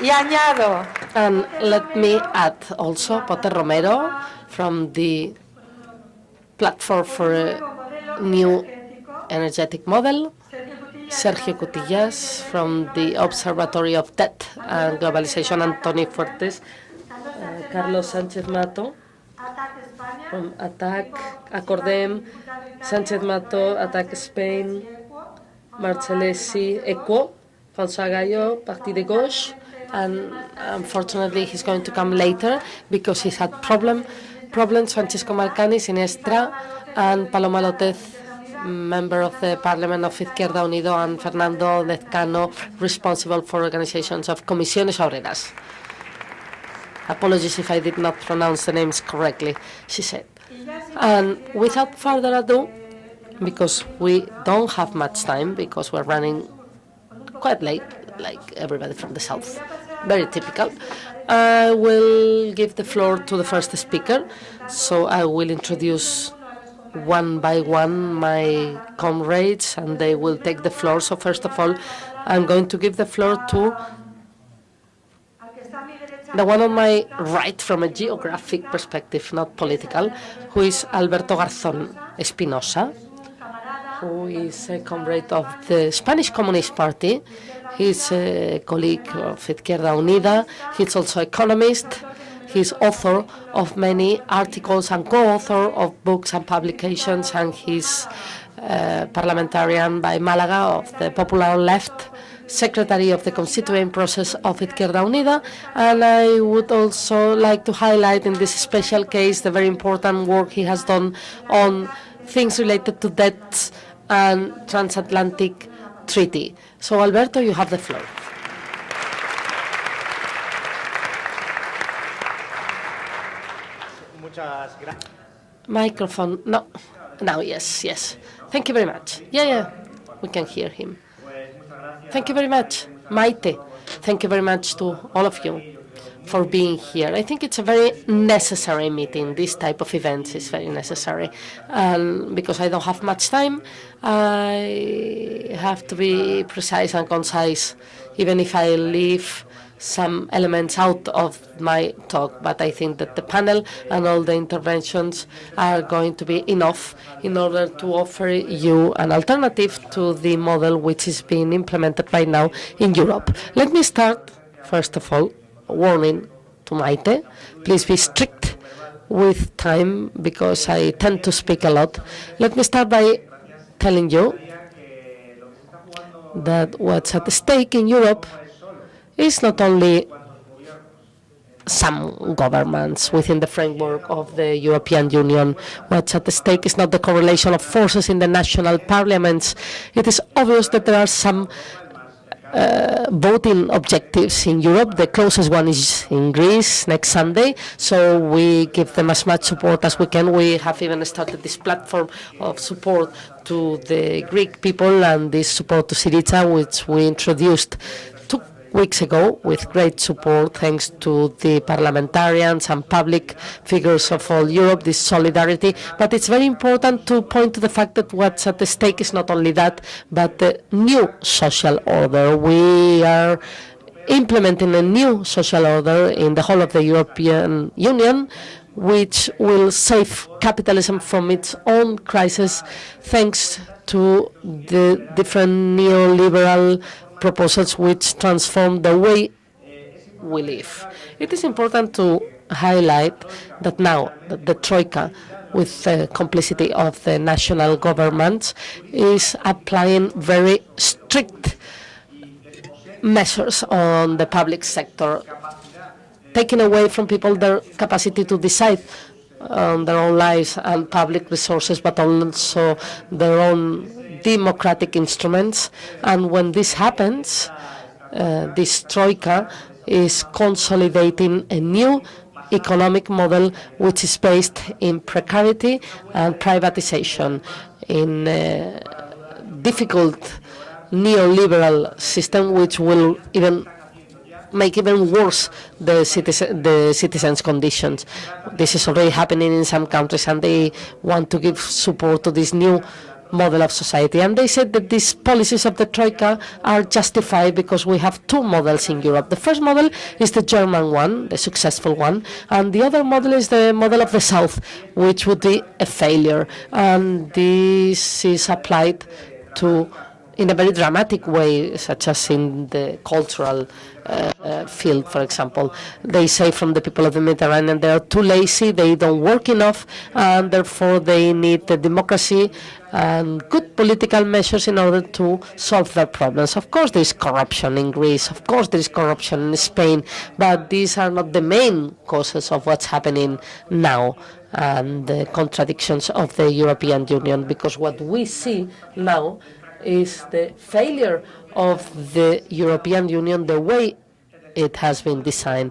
Y añado. And let me add also Potter Romero from the Platform for a New Energetic Model, Sergio Cutillas from the Observatory of Debt and Globalization, Antoni Fuertes, uh, Carlos Sánchez Mato from ATTAC, Acordem, Sánchez Mato, ATTAC Spain, Marcellesi, EQUO, François Gallo, Parti de Gauche, and unfortunately he's going to come later because he's had problem, problems, Francisco Marcani, Sinistra, and Paloma López, member of the Parliament of Izquierda Unido, and Fernando Lezcano, responsible for organizations of Comisiones Obreras. Apologies if I did not pronounce the names correctly, she said. And without further ado, because we don't have much time, because we're running quite late, like everybody from the south, very typical, I will give the floor to the first speaker. So I will introduce one by one my comrades, and they will take the floor. So first of all, I'm going to give the floor to the one on my right from a geographic perspective, not political, who is Alberto Garzón Espinosa, who is a comrade of the Spanish Communist Party. He's a colleague of Izquierda Unida. He's also economist. He's author of many articles and co-author of books and publications, and he's uh, parliamentarian by Malaga of the Popular Left secretary of the constituent process of Izquierda Unida, and I would also like to highlight in this special case the very important work he has done on things related to debts and transatlantic treaty. So, Alberto, you have the floor. Microphone. No. Now, yes, yes. Thank you very much. Yeah, yeah. We can hear him. Thank you very much, Maite. Thank you very much to all of you for being here. I think it's a very necessary meeting. This type of events is very necessary. Um, because I don't have much time, I have to be precise and concise, even if I leave some elements out of my talk, but I think that the panel and all the interventions are going to be enough in order to offer you an alternative to the model which is being implemented right now in Europe. Let me start, first of all, warning to Maite. Please be strict with time because I tend to speak a lot. Let me start by telling you that what's at stake in Europe is not only some governments within the framework of the European Union. What's at stake is not the correlation of forces in the national parliaments. It is obvious that there are some uh, voting objectives in Europe. The closest one is in Greece next Sunday, so we give them as much support as we can. We have even started this platform of support to the Greek people and this support to Syriza, which we introduced weeks ago with great support thanks to the parliamentarians and public figures of all Europe, this solidarity. But it's very important to point to the fact that what's at stake is not only that, but the new social order. We are implementing a new social order in the whole of the European Union, which will save capitalism from its own crisis thanks to the different neoliberal proposals which transform the way we live. It is important to highlight that now the Troika, with the complicity of the national governments, is applying very strict measures on the public sector, taking away from people their capacity to decide on their own lives and public resources, but also their own democratic instruments. And when this happens, uh, this troika is consolidating a new economic model which is based in precarity and privatization, in a difficult neoliberal system which will even make even worse the, citizen, the citizens' conditions. This is already happening in some countries, and they want to give support to this new model of society. And they said that these policies of the Troika are justified because we have two models in Europe. The first model is the German one, the successful one, and the other model is the model of the South, which would be a failure. And this is applied to in a very dramatic way, such as in the cultural uh, uh, field, for example. They say from the people of the Mediterranean they are too lazy, they don't work enough, and therefore they need the democracy and good political measures in order to solve their problems. Of course, there is corruption in Greece. Of course, there is corruption in Spain, but these are not the main causes of what's happening now and the contradictions of the European Union, because what we see now is the failure of the European Union, the way it has been designed.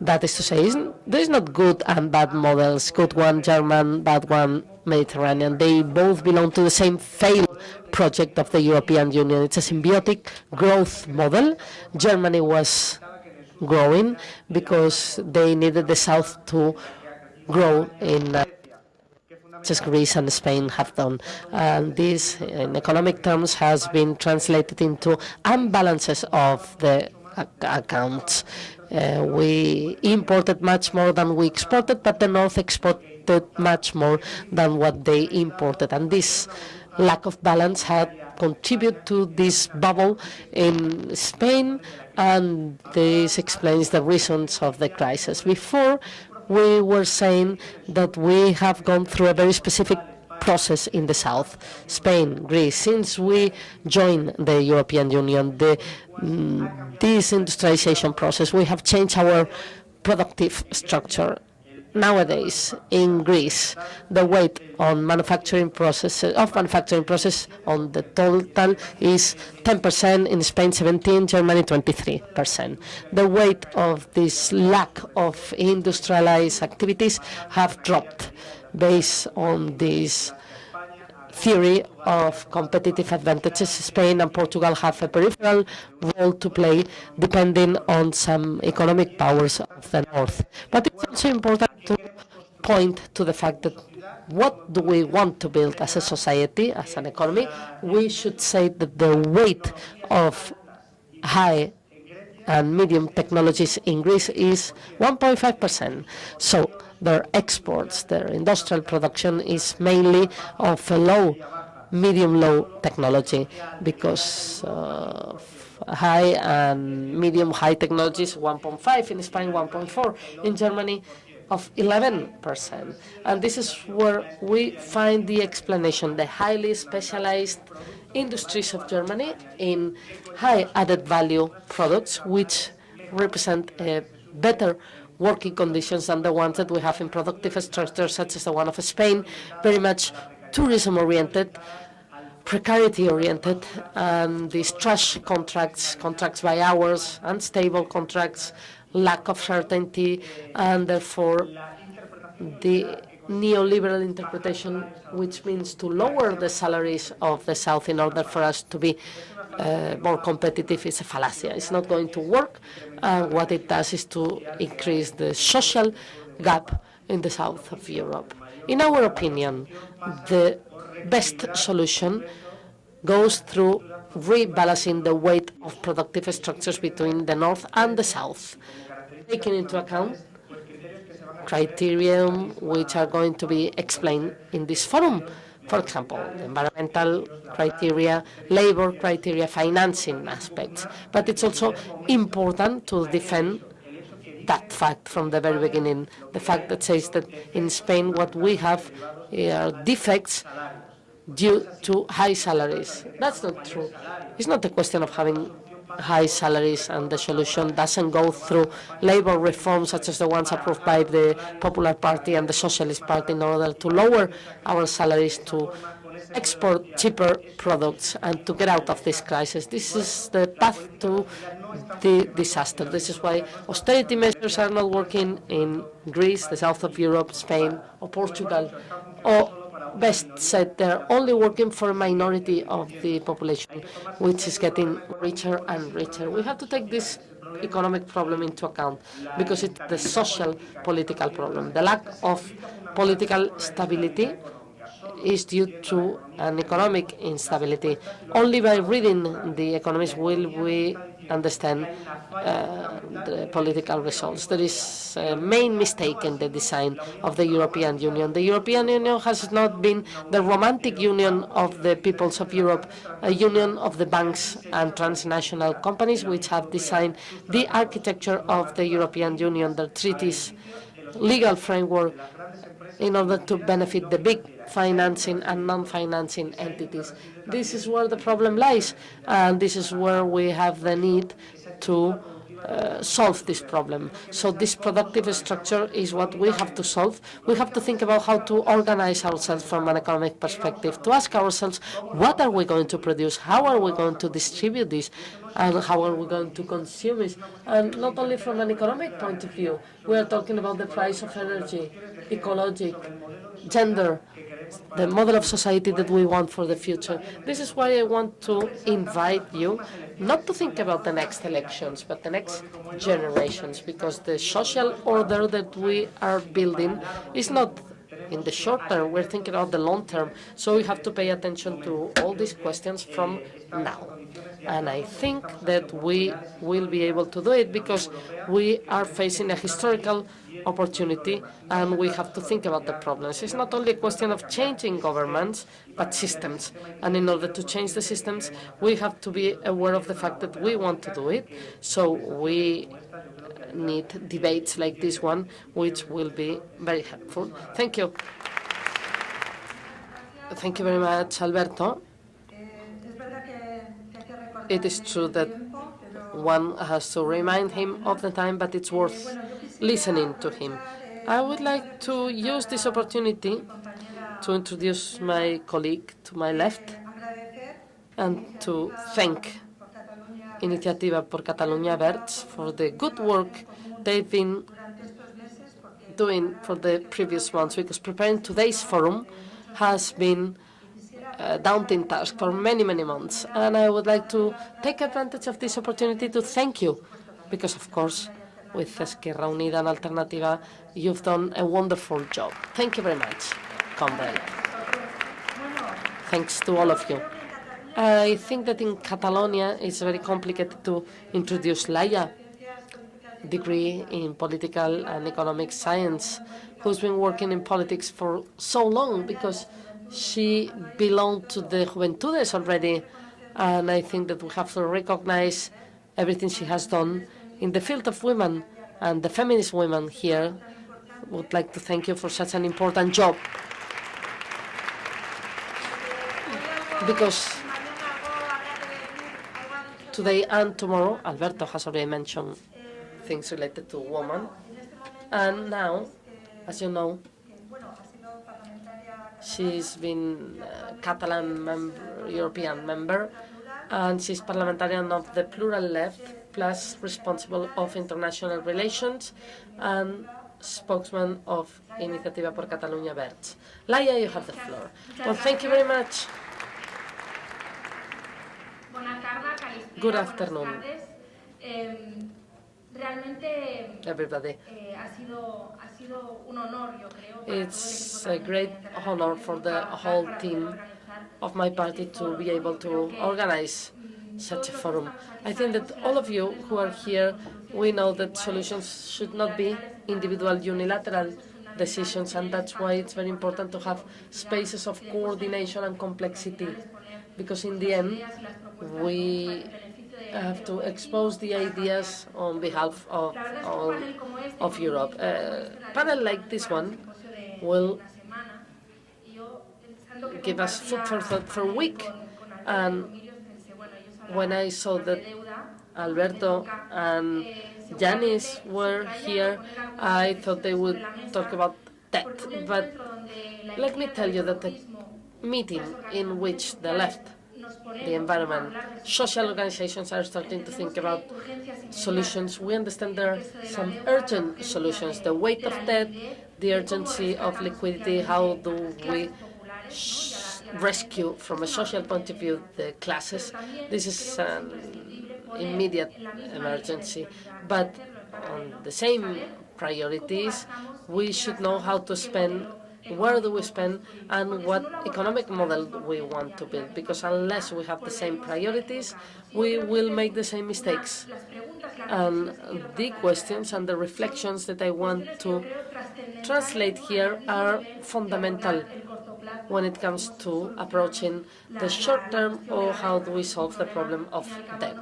That is to say, there is not good and bad models, good one German, bad one Mediterranean. They both belong to the same failed project of the European Union. It's a symbiotic growth model. Germany was growing because they needed the South to grow in uh, as Greece and Spain have done. And this, in economic terms, has been translated into imbalances of the accounts. Uh, we imported much more than we exported, but the North exported much more than what they imported. And this lack of balance had contributed to this bubble in Spain, and this explains the reasons of the crisis. Before, we were saying that we have gone through a very specific process in the south, Spain, Greece. Since we joined the European Union, the mm, disindustrialization process, we have changed our productive structure nowadays in Greece, the weight on manufacturing processes of manufacturing process on the total is 10%, in Spain 17, Germany 23%. The weight of this lack of industrialized activities have dropped based on this theory of competitive advantages. Spain and Portugal have a peripheral role to play depending on some economic powers of the north. But it's also important to point to the fact that what do we want to build as a society, as an economy, we should say that the weight of high and medium technologies in Greece is 1.5%. So their exports, their industrial production is mainly of low, medium-low technology because uh, high and medium-high technologies 1.5, in Spain 1.4, in Germany of 11%. And this is where we find the explanation, the highly specialized industries of Germany in high added value products, which represent a better working conditions than the ones that we have in productive structures such as the one of Spain, very much tourism-oriented, precarity-oriented, and these trash contracts, contracts by hours, unstable contracts, lack of certainty, and therefore the neoliberal interpretation, which means to lower the salaries of the South in order for us to be uh, more competitive is a fallacy. It's not going to work. Uh, what it does is to increase the social gap in the south of Europe. In our opinion, the best solution goes through rebalancing the weight of productive structures between the north and the south, taking into account criteria which are going to be explained in this forum. For example, environmental criteria, labor criteria, financing aspects. But it's also important to defend that fact from the very beginning, the fact that says that in Spain what we have eh, are defects due to high salaries. That's not true. It's not a question of having high salaries and the solution doesn't go through labor reforms such as the ones approved by the Popular Party and the Socialist Party in order to lower our salaries to export cheaper products and to get out of this crisis. This is the path to the disaster. This is why austerity measures are not working in Greece, the south of Europe, Spain, or Portugal, or best said, they're only working for a minority of the population, which is getting richer and richer. We have to take this economic problem into account because it's the social political problem. The lack of political stability is due to an economic instability. Only by reading the economies will we understand uh, the political results. There is a main mistake in the design of the European Union. The European Union has not been the romantic union of the peoples of Europe, a union of the banks and transnational companies which have designed the architecture of the European Union, the treaties, legal framework in order to benefit the big financing and non-financing entities. This is where the problem lies, and this is where we have the need to uh, solve this problem. So this productive structure is what we have to solve. We have to think about how to organize ourselves from an economic perspective, to ask ourselves, what are we going to produce? How are we going to distribute this? And how are we going to consume it? And not only from an economic point of view, we are talking about the price of energy, ecologic, gender, the model of society that we want for the future. This is why I want to invite you not to think about the next elections, but the next generations, because the social order that we are building is not in the short term, we're thinking about the long term. So we have to pay attention to all these questions from now. And I think that we will be able to do it because we are facing a historical opportunity, and we have to think about the problems. It's not only a question of changing governments, but systems. And in order to change the systems, we have to be aware of the fact that we want to do it. So we need debates like this one, which will be very helpful. Thank you. Thank you very much, Alberto. It is true that one has to remind him of the time, but it's worth listening to him. I would like to use this opportunity to introduce my colleague to my left and to thank Iniciativa por Catalunya Verds for the good work they've been doing for the previous months, because preparing today's forum has been a daunting task for many, many months. And I would like to take advantage of this opportunity to thank you, because, of course, with Esquerra Unida and Alternativa, you've done a wonderful job. Thank you very much, comrade. Thanks to all of you. I think that in Catalonia it's very complicated to introduce Laia, degree in political and economic science, who's been working in politics for so long because she belonged to the Juventudes already. And I think that we have to recognize everything she has done in the field of women and the feminist women here would like to thank you for such an important job. Because today and tomorrow, Alberto has already mentioned things related to women. And now, as you know, she's been a Catalan member, European member, and she's parliamentarian of the Plural Left, plus responsible of international relations and spokesman of Iniciativa por Catalunya Verds. Laia, you have the floor. Well, thank you very much. Good afternoon. Everybody. It's a great honor for the whole team of my party to be able to organize such a forum. I think that all of you who are here, we know that solutions should not be individual unilateral decisions, and that's why it's very important to have spaces of coordination and complexity, because in the end, we have to expose the ideas on behalf of all of Europe. A panel like this one will give us food for thought for a week, and when I saw that Alberto and Yanis were here, I thought they would talk about that. But let me tell you that the meeting in which the left, the environment, social organizations are starting to think about solutions. We understand there are some urgent solutions, the weight of debt, the urgency of liquidity, how do we rescue from a social point of view the classes. This is an immediate emergency. But on the same priorities, we should know how to spend where do we spend, and what economic model we want to build. Because unless we have the same priorities, we will make the same mistakes. And the questions and the reflections that I want to translate here are fundamental when it comes to approaching the short term or how do we solve the problem of debt,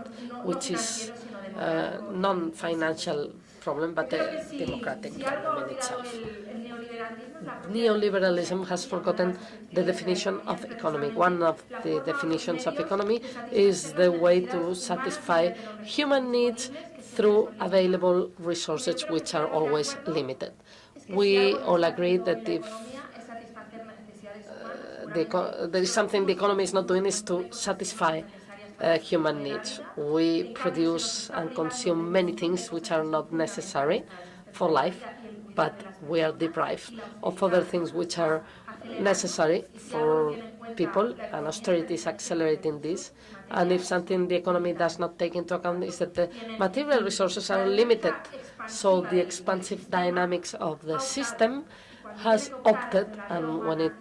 which is a non-financial problem, but the democratic problem in itself. Neoliberalism has forgotten the definition of economy. One of the definitions of economy is the way to satisfy human needs through available resources, which are always limited. We all agree that if uh, the, there is something the economy is not doing is to satisfy uh, human needs. We produce and consume many things which are not necessary for life, but we are deprived of other things which are necessary for people, and austerity is accelerating this. And if something the economy does not take into account is that the material resources are limited, so the expansive dynamics of the system has opted, and when it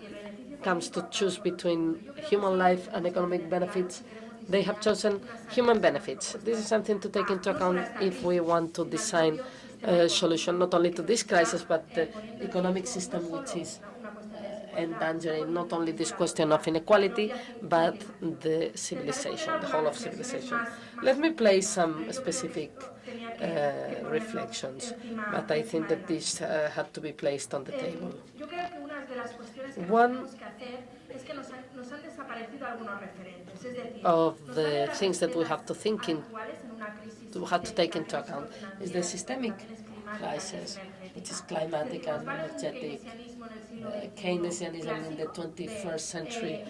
comes to choose between human life and economic benefits, they have chosen human benefits. This is something to take into account if we want to design a solution not only to this crisis, but the economic system which is endangering not only this question of inequality, but the civilization, the whole of civilization. Let me play some specific uh, reflections, but I think that this uh, had to be placed on the table. One of the things that we have to think in, to have to take into account is the systemic crisis, which is climatic and energetic, uh, Keynesianism in the 21st century,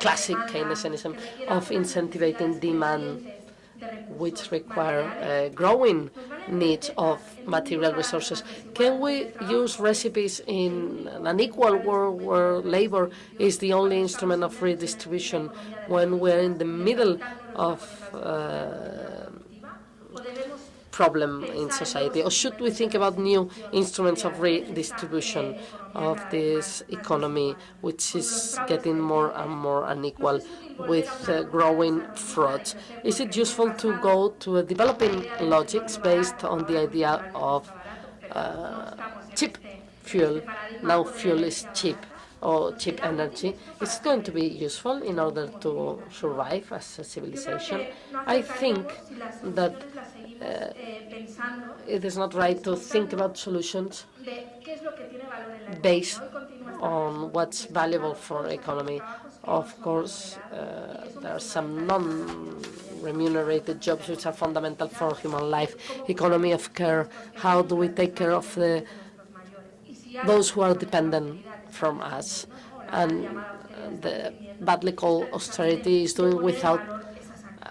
classic Keynesianism of incentivizing demand which require uh, growing need of material resources. Can we use recipes in an equal world where labor is the only instrument of redistribution when we're in the middle of uh, problem in society? Or should we think about new instruments of redistribution of this economy, which is getting more and more unequal with uh, growing fraud. Is it useful to go to a developing logics based on the idea of uh, cheap fuel? Now fuel is cheap or cheap energy. It's going to be useful in order to survive as a civilization. I think that uh, it is not right to think about solutions based on what's valuable for economy. Of course, uh, there are some non-remunerated jobs which are fundamental for human life. Economy of care, how do we take care of the, those who are dependent from us? And the badly called austerity is doing without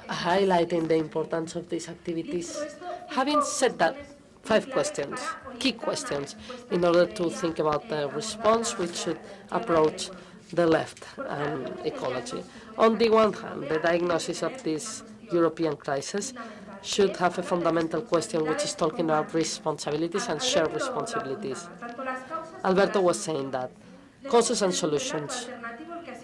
highlighting the importance of these activities. Having said that, five questions, key questions, in order to think about the response we should approach the left and ecology. On the one hand, the diagnosis of this European crisis should have a fundamental question which is talking about responsibilities and shared responsibilities. Alberto was saying that. Causes and solutions.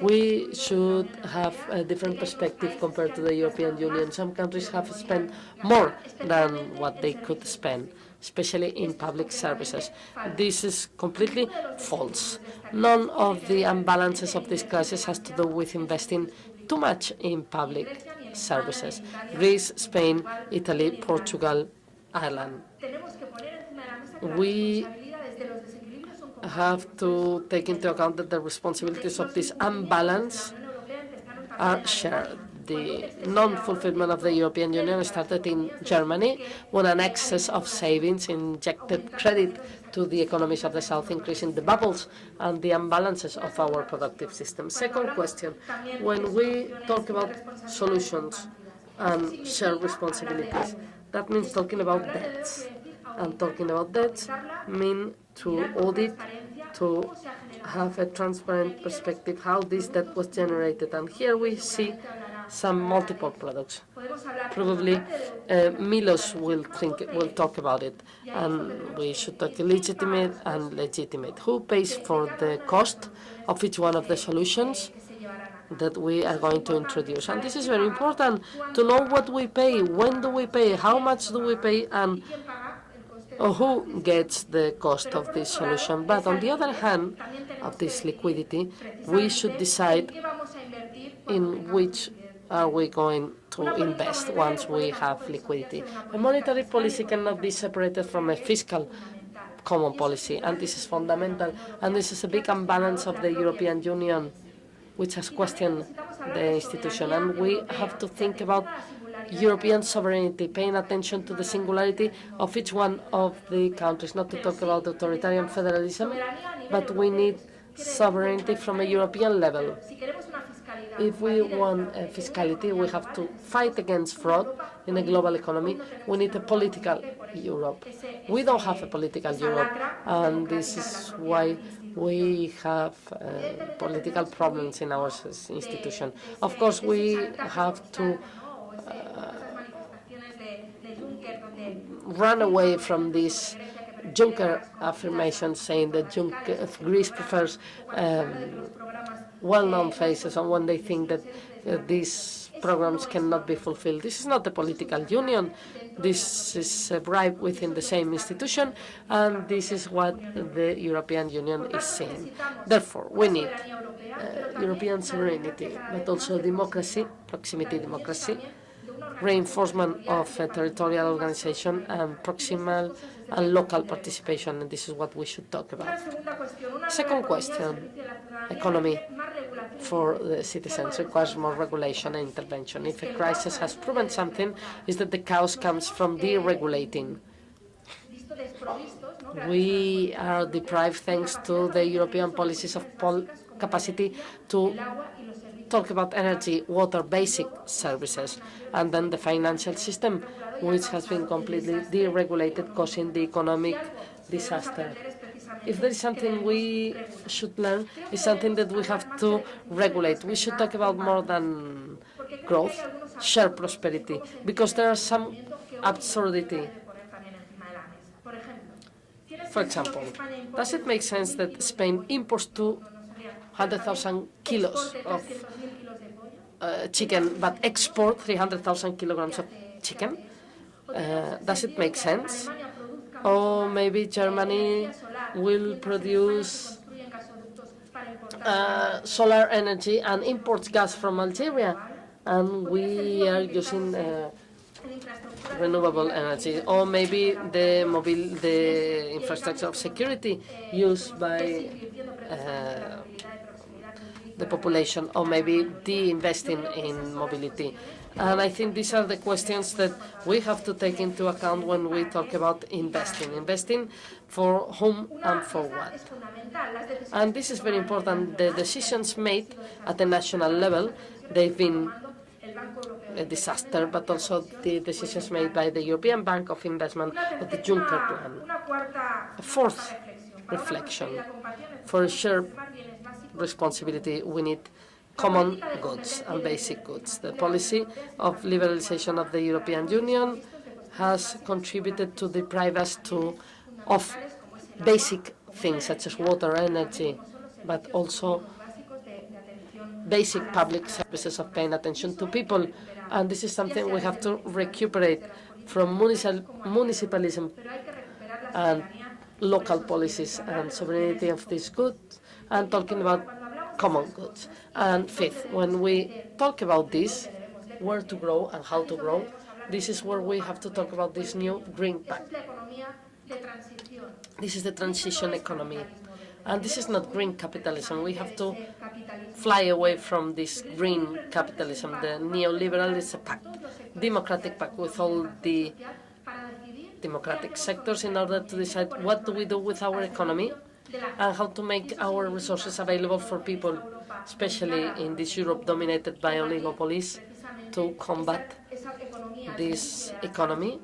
We should have a different perspective compared to the European Union. Some countries have spent more than what they could spend especially in public services. This is completely false. None of the imbalances of this crisis has to do with investing too much in public services. Greece, Spain, Italy, Portugal, Ireland. We have to take into account that the responsibilities of this imbalance are shared the non-fulfillment of the European Union started in Germany when an excess of savings injected credit to the economies of the South, increasing the bubbles and the imbalances of our productive system. Second question, when we talk about solutions and shared responsibilities, that means talking about debts. And talking about debts mean to audit, to have a transparent perspective how this debt was generated. And here we see some multiple products. Probably uh, Milios will think will talk about it, and we should talk legitimate and legitimate. Who pays for the cost of each one of the solutions? that we are going to introduce. And this is very important to know what we pay, when do we pay, how much do we pay, and who gets the cost of this solution. But on the other hand of this liquidity, we should decide in which are we going to invest once we have liquidity. A monetary policy cannot be separated from a fiscal common policy, and this is fundamental. And this is a big imbalance of the European Union, which has questioned the institution. And we have to think about European sovereignty, paying attention to the singularity of each one of the countries, not to talk about authoritarian federalism, but we need sovereignty from a European level. If we want uh, fiscality, we have to fight against fraud in a global economy. We need a political Europe. We don't have a political Europe, and this is why we have uh, political problems in our institution. Of course, we have to uh, run away from this Juncker affirmation saying that Juncker, Greece prefers um, well-known faces and when they think that uh, these programs cannot be fulfilled. This is not a political union. This is a bribe within the same institution, and this is what the European Union is saying. Therefore, we need uh, European sovereignty, but also democracy, proximity democracy, reinforcement of territorial organization and proximal and local participation, and this is what we should talk about. Second question, economy for the citizens requires more regulation and intervention. If a crisis has proven something, is that the chaos comes from deregulating. We are deprived thanks to the European policies of capacity to talk about energy, water, basic services, and then the financial system, which has been completely deregulated, causing the economic disaster. If there is something we should learn, it's something that we have to regulate. We should talk about more than growth, share prosperity, because there are some absurdity. For example, does it make sense that Spain imports 200,000 kilos of uh, chicken, but export 300,000 kilograms of chicken? Uh, does it make sense? Or maybe Germany will produce uh, solar energy and imports gas from Algeria, and we are using uh, renewable energy, or maybe the mobile, the infrastructure of security used by uh, the population, or maybe de-investing in mobility. And I think these are the questions that we have to take into account when we talk about investing. Investing for whom and for what. And this is very important. The decisions made at the national level, they've been a disaster, but also the decisions made by the European Bank of Investment of the Juncker plan. A fourth reflection. For a shared responsibility, we need common goods and basic goods. The policy of liberalization of the European Union has contributed to deprive us to, of basic things such as water, energy, but also basic public services of paying attention to people. And this is something we have to recuperate from municipalism and local policies and sovereignty of these goods and talking about common goods. And fifth, when we talk about this, where to grow and how to grow, this is where we have to talk about this new Green Pact. This is the transition economy. And this is not green capitalism. We have to fly away from this green capitalism. The neoliberal is a pact, democratic pact with all the democratic sectors in order to decide what do we do with our economy and how to make our resources available for people, especially in this Europe dominated by oligopolies, to combat this economy,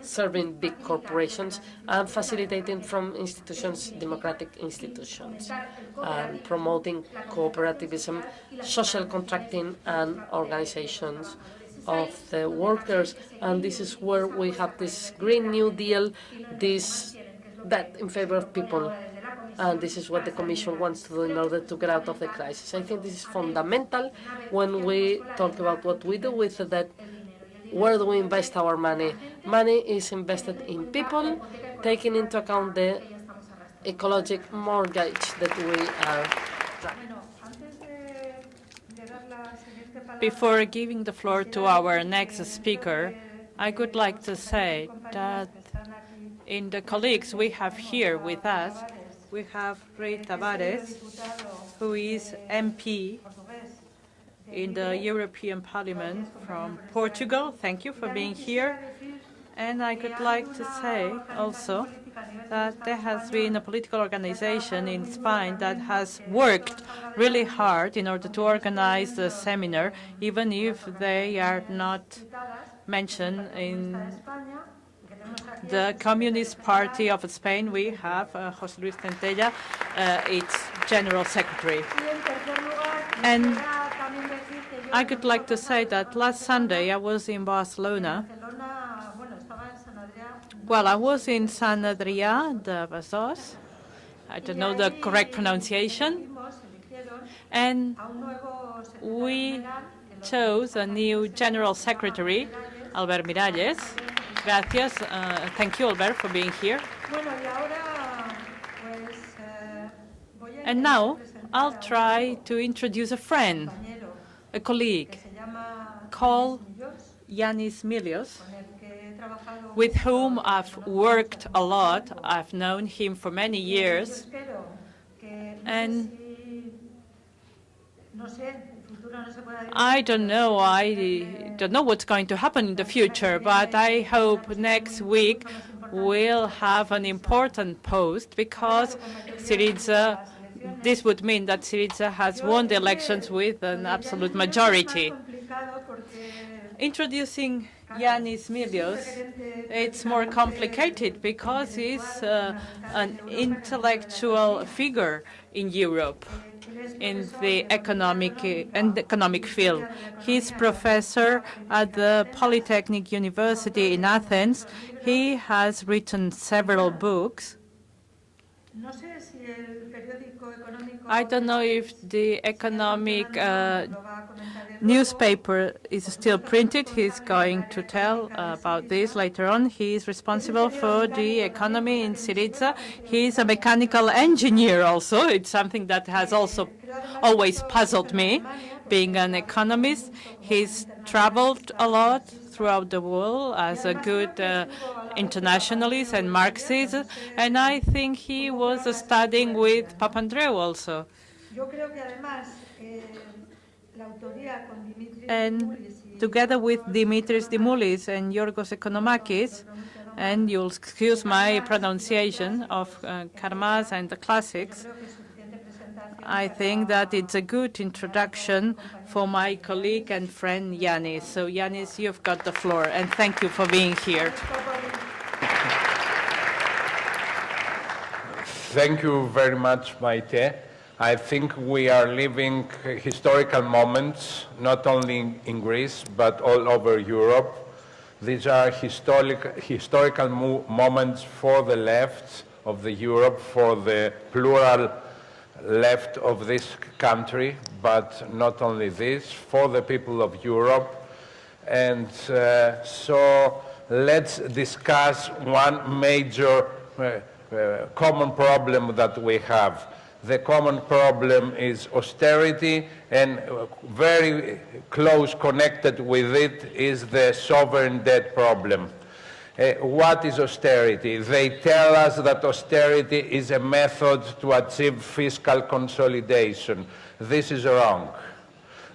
serving big corporations and facilitating from institutions, democratic institutions, and promoting cooperativism, social contracting and organizations of the workers, and this is where we have this Green New Deal, this that in favor of people. And this is what the Commission wants to do in order to get out of the crisis. I think this is fundamental when we talk about what we do with that where do we invest our money? Money is invested in people, taking into account the ecologic mortgage that we are. Before giving the floor to our next speaker, I would like to say that in the colleagues we have here with us, we have Rui Tavares, who is MP in the European Parliament from Portugal. Thank you for being here. And I would like to say also that there has been a political organization in Spain that has worked really hard in order to organize the seminar, even if they are not mentioned in the Communist Party of Spain. We have uh, José Luis Centella, uh, its General Secretary. And I would like to say that last Sunday I was in Barcelona. Well, I was in San Adrià de Besòs. I don't know the correct pronunciation. And we chose a new General Secretary, Albert Miralles. Gracias. Uh, thank you, Albert, for being here. And now I'll try to introduce a friend a colleague called Yanis Milios, with whom I've worked a lot. I've known him for many years. And I don't know. I don't know what's going to happen in the future, but I hope next week we'll have an important post because Syriza this would mean that Syriza has won the elections with an absolute majority. Introducing Yanis Milios, it's more complicated because he's uh, an intellectual figure in Europe in the economic and economic field. He's professor at the Polytechnic University in Athens. He has written several books. I don't know if the economic uh, newspaper is still printed. He's going to tell about this later on. He is responsible for the economy in Syriza. He's a mechanical engineer also. It's something that has also always puzzled me, being an economist. He's traveled a lot throughout the world as a good uh, internationalist and Marxist, and I think he was studying with Papandreou also. And together with Dimitris Dimoulis and Yorgos Economakis, and you'll excuse my pronunciation of uh, Karl Marx and the classics, I think that it's a good introduction for my colleague and friend Yanis. So Yanis, you've got the floor, and thank you for being here. Thank you very much, Maite. I think we are living historical moments, not only in Greece, but all over Europe. These are historic, historical moments for the left of the Europe, for the plural left of this country, but not only this, for the people of Europe. And uh, so let's discuss one major uh, uh, common problem that we have. The common problem is austerity, and very close connected with it is the sovereign debt problem. Uh, what is austerity? They tell us that austerity is a method to achieve fiscal consolidation. This is wrong.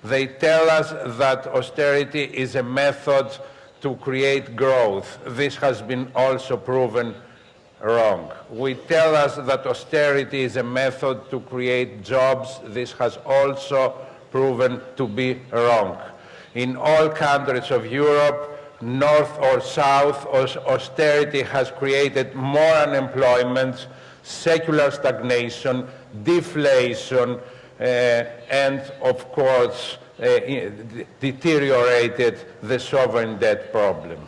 They tell us that austerity is a method to create growth. This has been also proven wrong. We tell us that austerity is a method to create jobs. This has also proven to be wrong. In all countries of Europe, north or south, austerity has created more unemployment, secular stagnation, deflation, uh, and of course i- deteriorated the sovereign debt problem.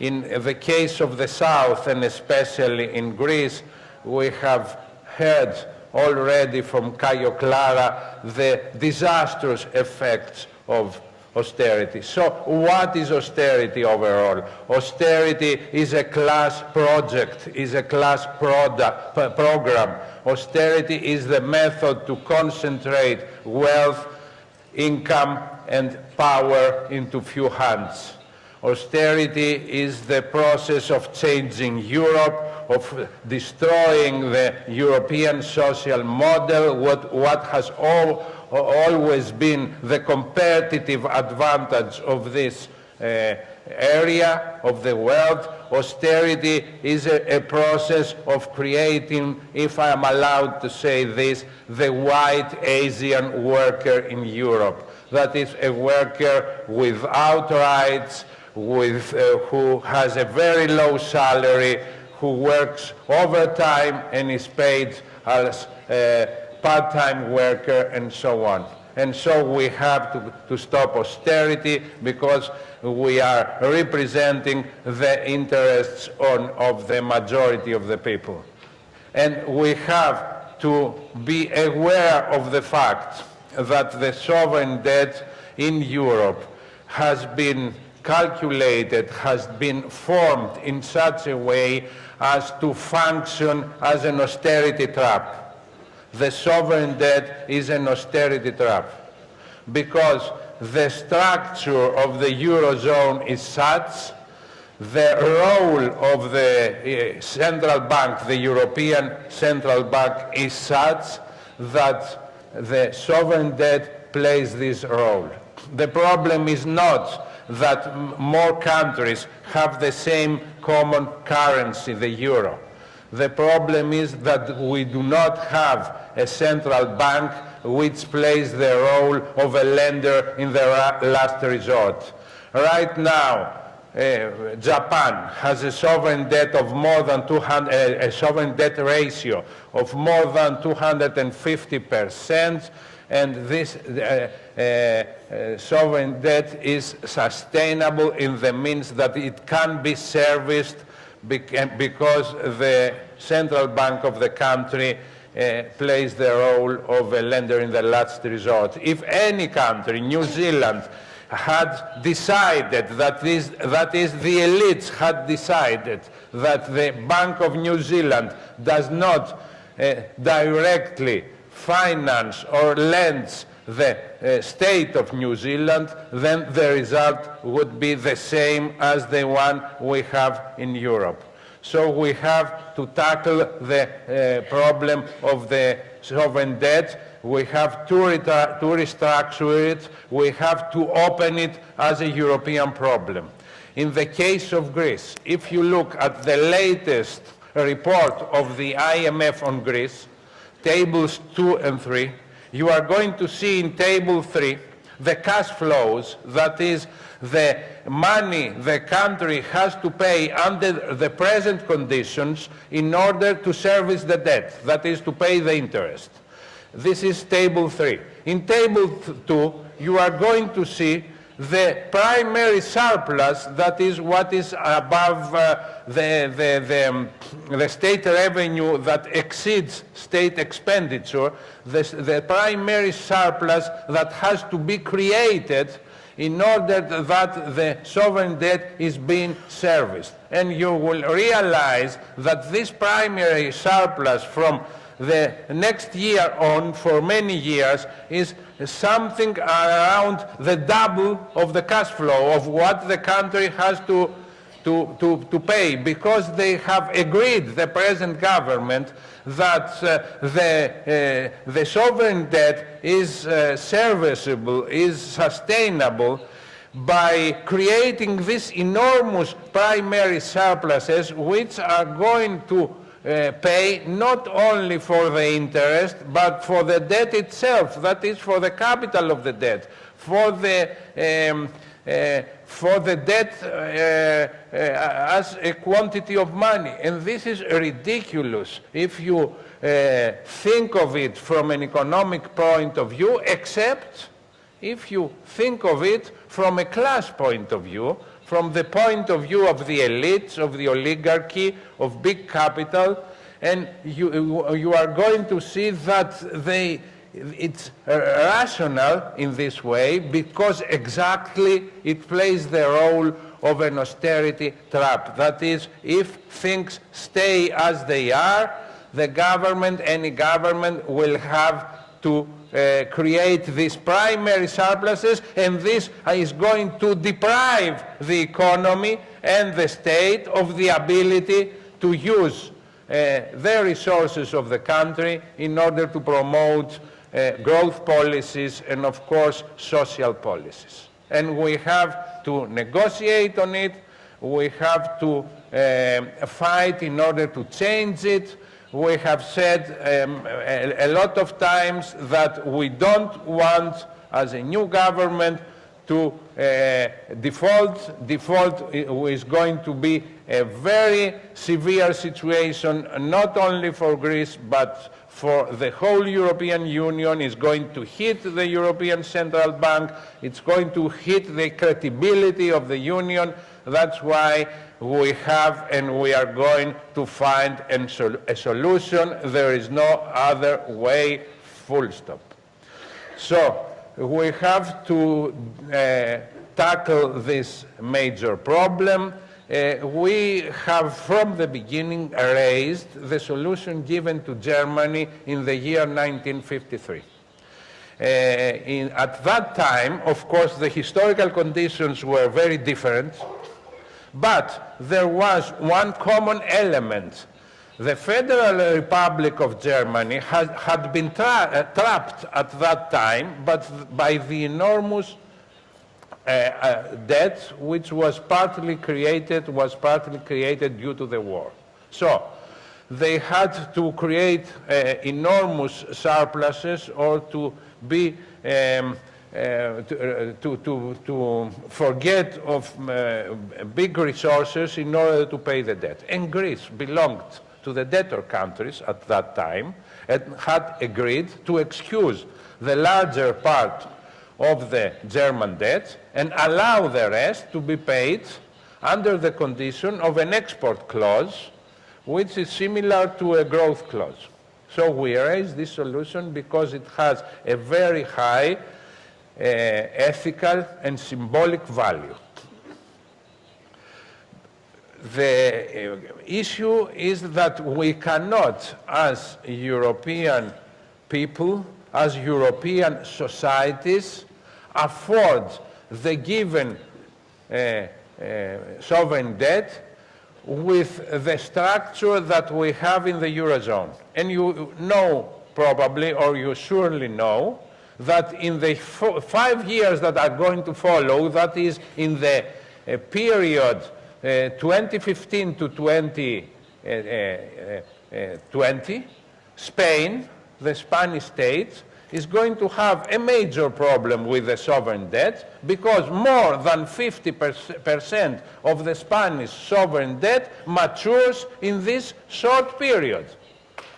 In the case of the South, and especially in Greece, we have heard already from Caio Clara the disastrous effects of austerity. So what is austerity overall? Austerity is a class project, is a class product, program. Austerity is the method to concentrate wealth, income and power into few hands. Austerity is the process of changing Europe, of destroying the European social model, what, what has all, always been the competitive advantage of this uh, area of the world. Austerity is a, a process of creating, if I am allowed to say this, the white Asian worker in Europe. That is a worker without rights, with, uh, who has a very low salary, who works overtime and is paid as a part-time worker and so on. And so we have to, to stop austerity because we are representing the interests on, of the majority of the people. And we have to be aware of the fact that the sovereign debt in Europe has been calculated, has been formed in such a way as to function as an austerity trap. The sovereign debt is an austerity trap because the structure of the Eurozone is such, the role of the uh, central bank, the European Central Bank, is such that the sovereign debt plays this role. The problem is not that more countries have the same common currency, the euro. The problem is that we do not have a central bank which plays the role of a lender in the last resort. Right now, uh, Japan has a sovereign debt of more than 200, uh, a sovereign debt ratio of more than 250 percent, and this uh, uh, uh, sovereign debt is sustainable in the means that it can be serviced because the central bank of the country uh, plays the role of a lender in the last resort. If any country, New Zealand, had decided that, this, that is the elites had decided that the Bank of New Zealand does not uh, directly finance or lends the uh, state of New Zealand, then the result would be the same as the one we have in Europe. So we have to tackle the uh, problem of the sovereign debt. We have to, to restructure it. We have to open it as a European problem. In the case of Greece, if you look at the latest report of the IMF on Greece, tables two and three, you are going to see in table three the cash flows, that is, the money the country has to pay under the present conditions in order to service the debt, that is, to pay the interest. This is table three. In table two, you are going to see the primary surplus, that is what is above uh, the, the, the, um, the state revenue that exceeds state expenditure, the, the primary surplus that has to be created in order that the sovereign debt is being serviced. And you will realize that this primary surplus from the next year on for many years is something around the double of the cash flow of what the country has to, to, to, to pay because they have agreed, the present government, that uh, the, uh, the sovereign debt is uh, serviceable, is sustainable by creating these enormous primary surpluses which are going to uh, pay not only for the interest but for the debt itself, that is for the capital of the debt, for the, um, uh, for the debt uh, uh, as a quantity of money. And this is ridiculous. If you uh, think of it from an economic point of view, except if you think of it from a class point of view, from the point of view of the elites, of the oligarchy, of big capital, and you, you are going to see that they, it's rational in this way because exactly it plays the role of an austerity trap. That is, if things stay as they are, the government, any government, will have to uh, create these primary surpluses, and this is going to deprive the economy and the state of the ability to use uh, the resources of the country in order to promote uh, growth policies and, of course, social policies. And we have to negotiate on it, we have to uh, fight in order to change it, we have said um, a, a, lot of times that we don't want, as a new government, to uh, default. Default is going to be a very severe situation, not only for Greece, but for the whole European Union. It's going to hit the European Central Bank. It's going to hit the credibility of the Union. That's why we have and we are going to find a solution. There is no other way, full stop. So we have to uh, tackle this major problem. Uh, we have from the beginning raised the solution given to Germany in the year 1953. Uh, in, at that time, of course, the historical conditions were very different. But there was one common element. The Federal Republic of Germany had, had been tra uh, trapped at that time but by the enormous uh, uh, debt which was partly created, was partly created due to the war. So they had to create uh, enormous surpluses or to be um, to, uh, to, to, to, forget of uh, big resources in order to pay the debt. And Greece belonged to the debtor countries at that time and had agreed to excuse the larger part of the German debt and allow the rest to be paid under the condition of an export clause which is similar to a growth clause. So we raised this solution because it has a very high ethical and symbolic value. The uh, issue is that we cannot, as European people, as European societies, afford the given uh, uh, sovereign debt with the structure that we have in the Eurozone. And you know probably, or you surely know, that in the five years that are going to follow, that is in the uh, period uh, 2015 to 2020, uh, uh, uh, Spain, the Spanish state, is going to have a major problem with the sovereign debt because more than 50% of the Spanish sovereign debt matures in this short period.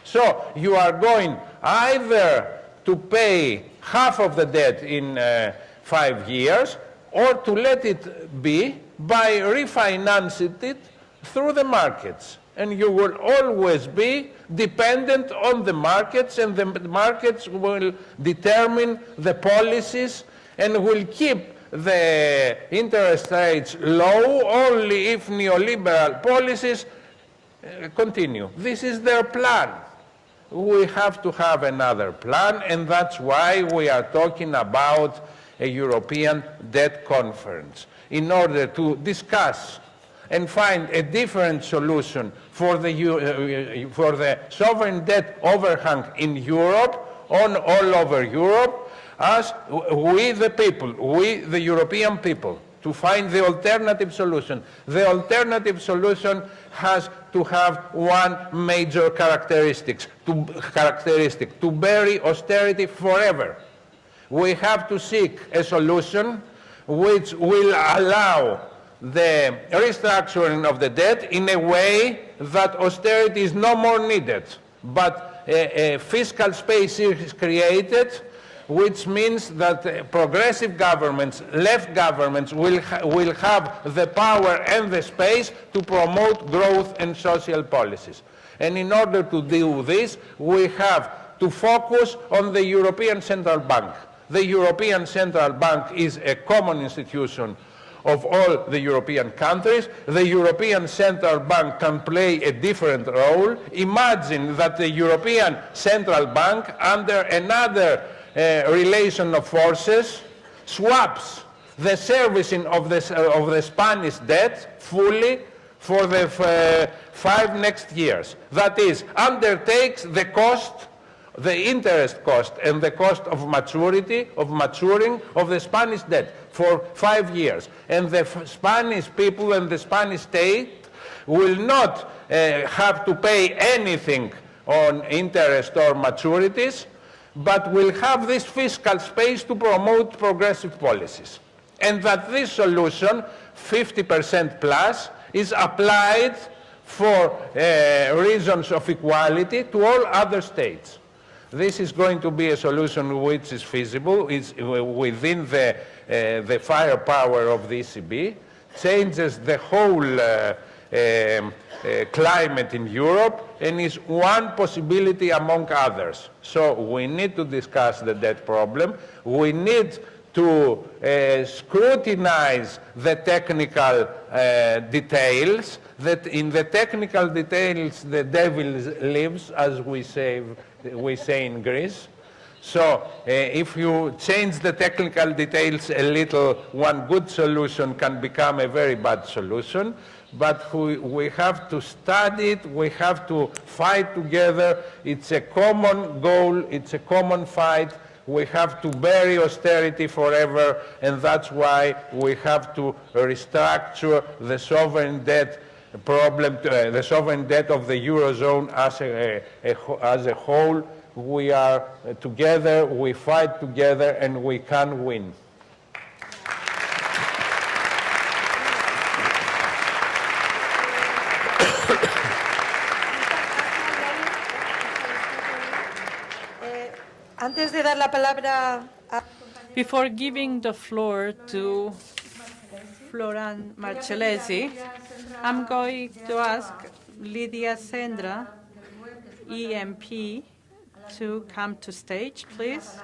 So you are going either to pay half of the debt in uh, five years or to let it be by refinancing it through the markets. And you will always be dependent on the markets and the markets will determine the policies and will keep the interest rates low only if neoliberal policies uh, continue. This is their plan we have to have another plan, and that's why we are talking about a European debt conference, in order to discuss and find a different solution for the, uh, for the sovereign debt overhang in Europe, on all over Europe, as we the people, we the European people, to find the alternative solution. The alternative solution has to have one major characteristic to, characteristic, to bury austerity forever. We have to seek a solution which will allow the restructuring of the debt in a way that austerity is no more needed, but a, a fiscal space is created which means that progressive governments, left governments, will, ha will have the power and the space to promote growth and social policies. And in order to do this, we have to focus on the European Central Bank. The European Central Bank is a common institution of all the European countries. The European Central Bank can play a different role. Imagine that the European Central Bank, under another relation of forces, swaps the servicing of the, uh, of the Spanish debt fully for the uh, five next years. That is, undertakes the cost the interest cost and the cost of maturity, of maturing of the Spanish debt for five years. And the Spanish people and the Spanish state will not uh, have to pay anything on interest or maturities, but will have this fiscal space to promote progressive policies. And that this solution, 50% plus, is applied for uh, reasons of equality to all other states. This is going to be a solution which is feasible, it's within the, uh, the firepower of the ECB, changes the whole uh, uh, climate in Europe, and is one possibility among others. So we need to discuss the debt problem. We need to uh, scrutinize the technical uh, details, that in the technical details the devil lives, as we say we say in Greece. So uh, if you change the technical details a little, one good solution can become a very bad solution. But we, have to study it, we have to fight together. It's a common goal, it's a common fight. We have to bury austerity forever, and that's why we have to restructure the sovereign debt problem, uh, the sovereign debt of the Eurozone as a, a, as a whole. We are uh, together, we fight together, and we can win. Antes de dar la palabra a... Before giving the floor to Florent Marcellesi, I'm going to ask Lidia Senra, EMP, to come to stage, please.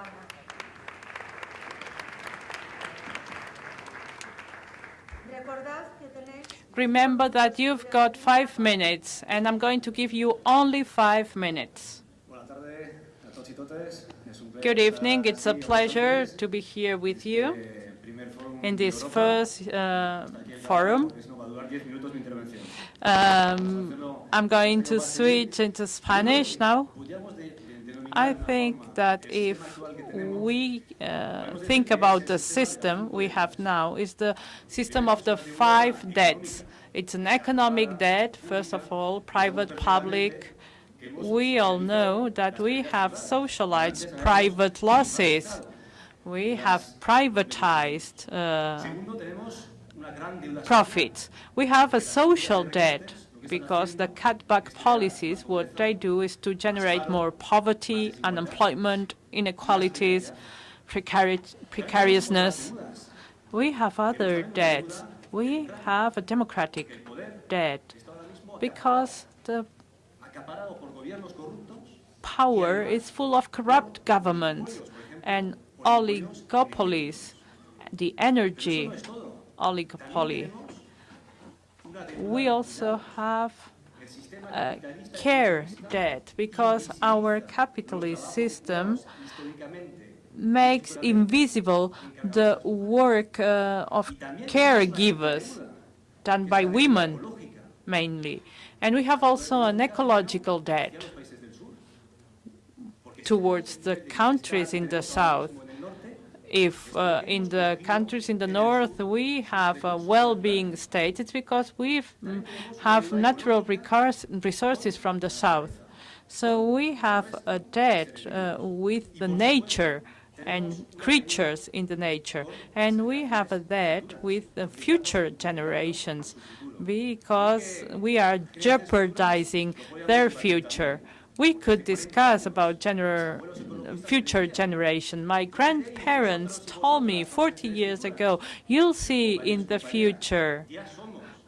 Remember that you've got five minutes, and I'm going to give you only five minutes. Good evening. It's a pleasure to be here with you in this first uh, forum. Um, I'm going to switch into Spanish now. I think that if we uh, think about the system we have now, is the system of the five debts. It's an economic debt, first of all, private, public. We all know that we have socialized private losses. We have privatized uh, profits. We have a social debt because the cutback policies, what they do is to generate more poverty, unemployment, inequalities, precari precariousness. We have other debts. We have a democratic debt because the power is full of corrupt governments and oligopolies, the energy oligopoly. We also have a care debt because our capitalist system makes invisible the work uh, of caregivers done by women mainly. And we have also an ecological debt towards the countries in the south if uh, in the countries in the north we have a well-being state, it's because we mm, have natural resources from the south. So we have a debt uh, with the nature and creatures in the nature. And we have a debt with the future generations because we are jeopardizing their future. We could discuss about gener future generation. My grandparents told me 40 years ago, you'll see in the future.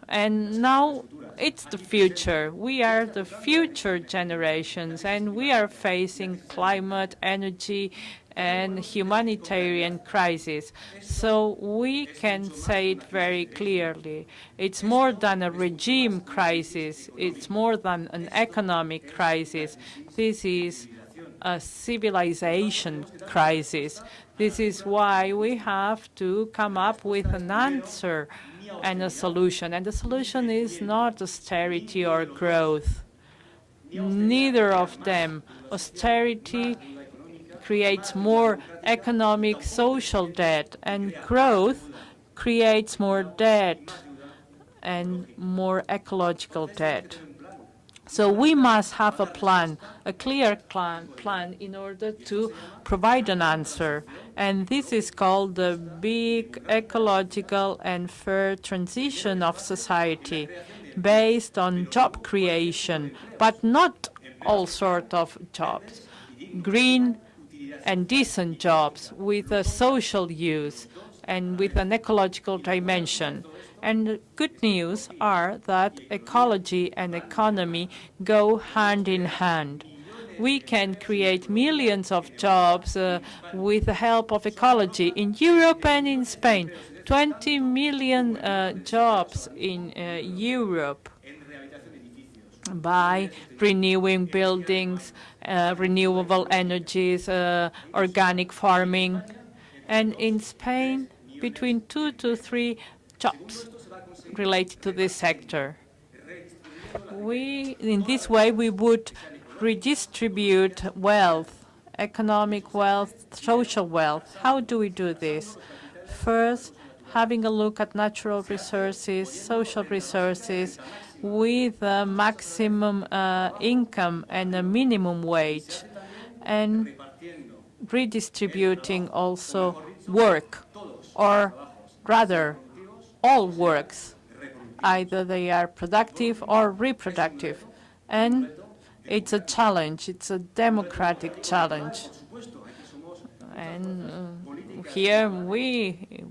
And now it's the future. We are the future generations, and we are facing climate, energy, and humanitarian crisis. So we can say it very clearly. It's more than a regime crisis. It's more than an economic crisis. This is a civilization crisis. This is why we have to come up with an answer and a solution. And the solution is not austerity or growth. Neither of them. Austerity creates more economic social debt, and growth creates more debt and more ecological debt. So we must have a plan, a clear plan, plan in order to provide an answer. And this is called the big ecological and fair transition of society based on job creation, but not all sort of jobs. Green and decent jobs with a social use and with an ecological dimension. And good news are that ecology and economy go hand in hand. We can create millions of jobs uh, with the help of ecology in Europe and in Spain. 20 million uh, jobs in uh, Europe by renewing buildings, uh, renewable energies, uh, organic farming. And in Spain, between two to three jobs related to this sector. We, in this way, we would redistribute wealth, economic wealth, social wealth. How do we do this? First, having a look at natural resources, social resources, with a maximum uh, income and a minimum wage, and redistributing also work, or rather, all works. Either they are productive or reproductive. And it's a challenge. It's a democratic challenge. And uh, here we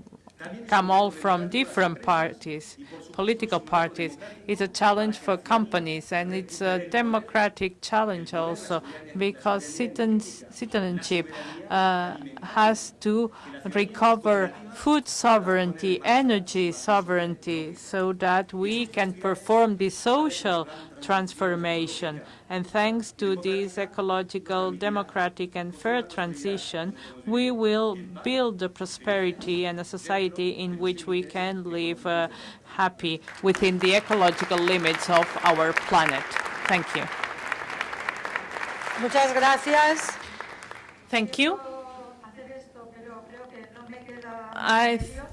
come all from different parties, political parties. It's a challenge for companies, and it's a democratic challenge also, because citizenship uh, has to recover food sovereignty, energy sovereignty, so that we can perform the social transformation. And thanks to this ecological, democratic, and fair transition, we will build a prosperity and a society in which we can live uh, happy within the ecological limits of our planet. Thank you. Muchas gracias. Thank you. I th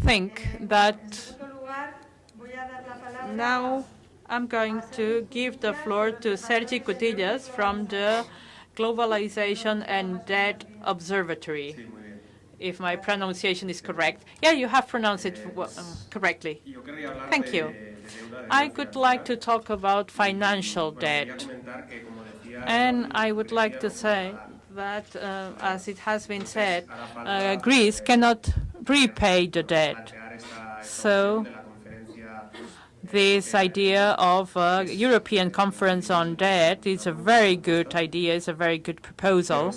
think that now I'm going to give the floor to Sergi Cutillas from the Globalization and Debt Observatory, if my pronunciation is correct. Yeah, you have pronounced it uh, correctly. Thank you. I would like to talk about financial debt. And I would like to say that, uh, as it has been said, uh, Greece cannot repay the debt. So this idea of a European conference on debt is a very good idea, it's a very good proposal.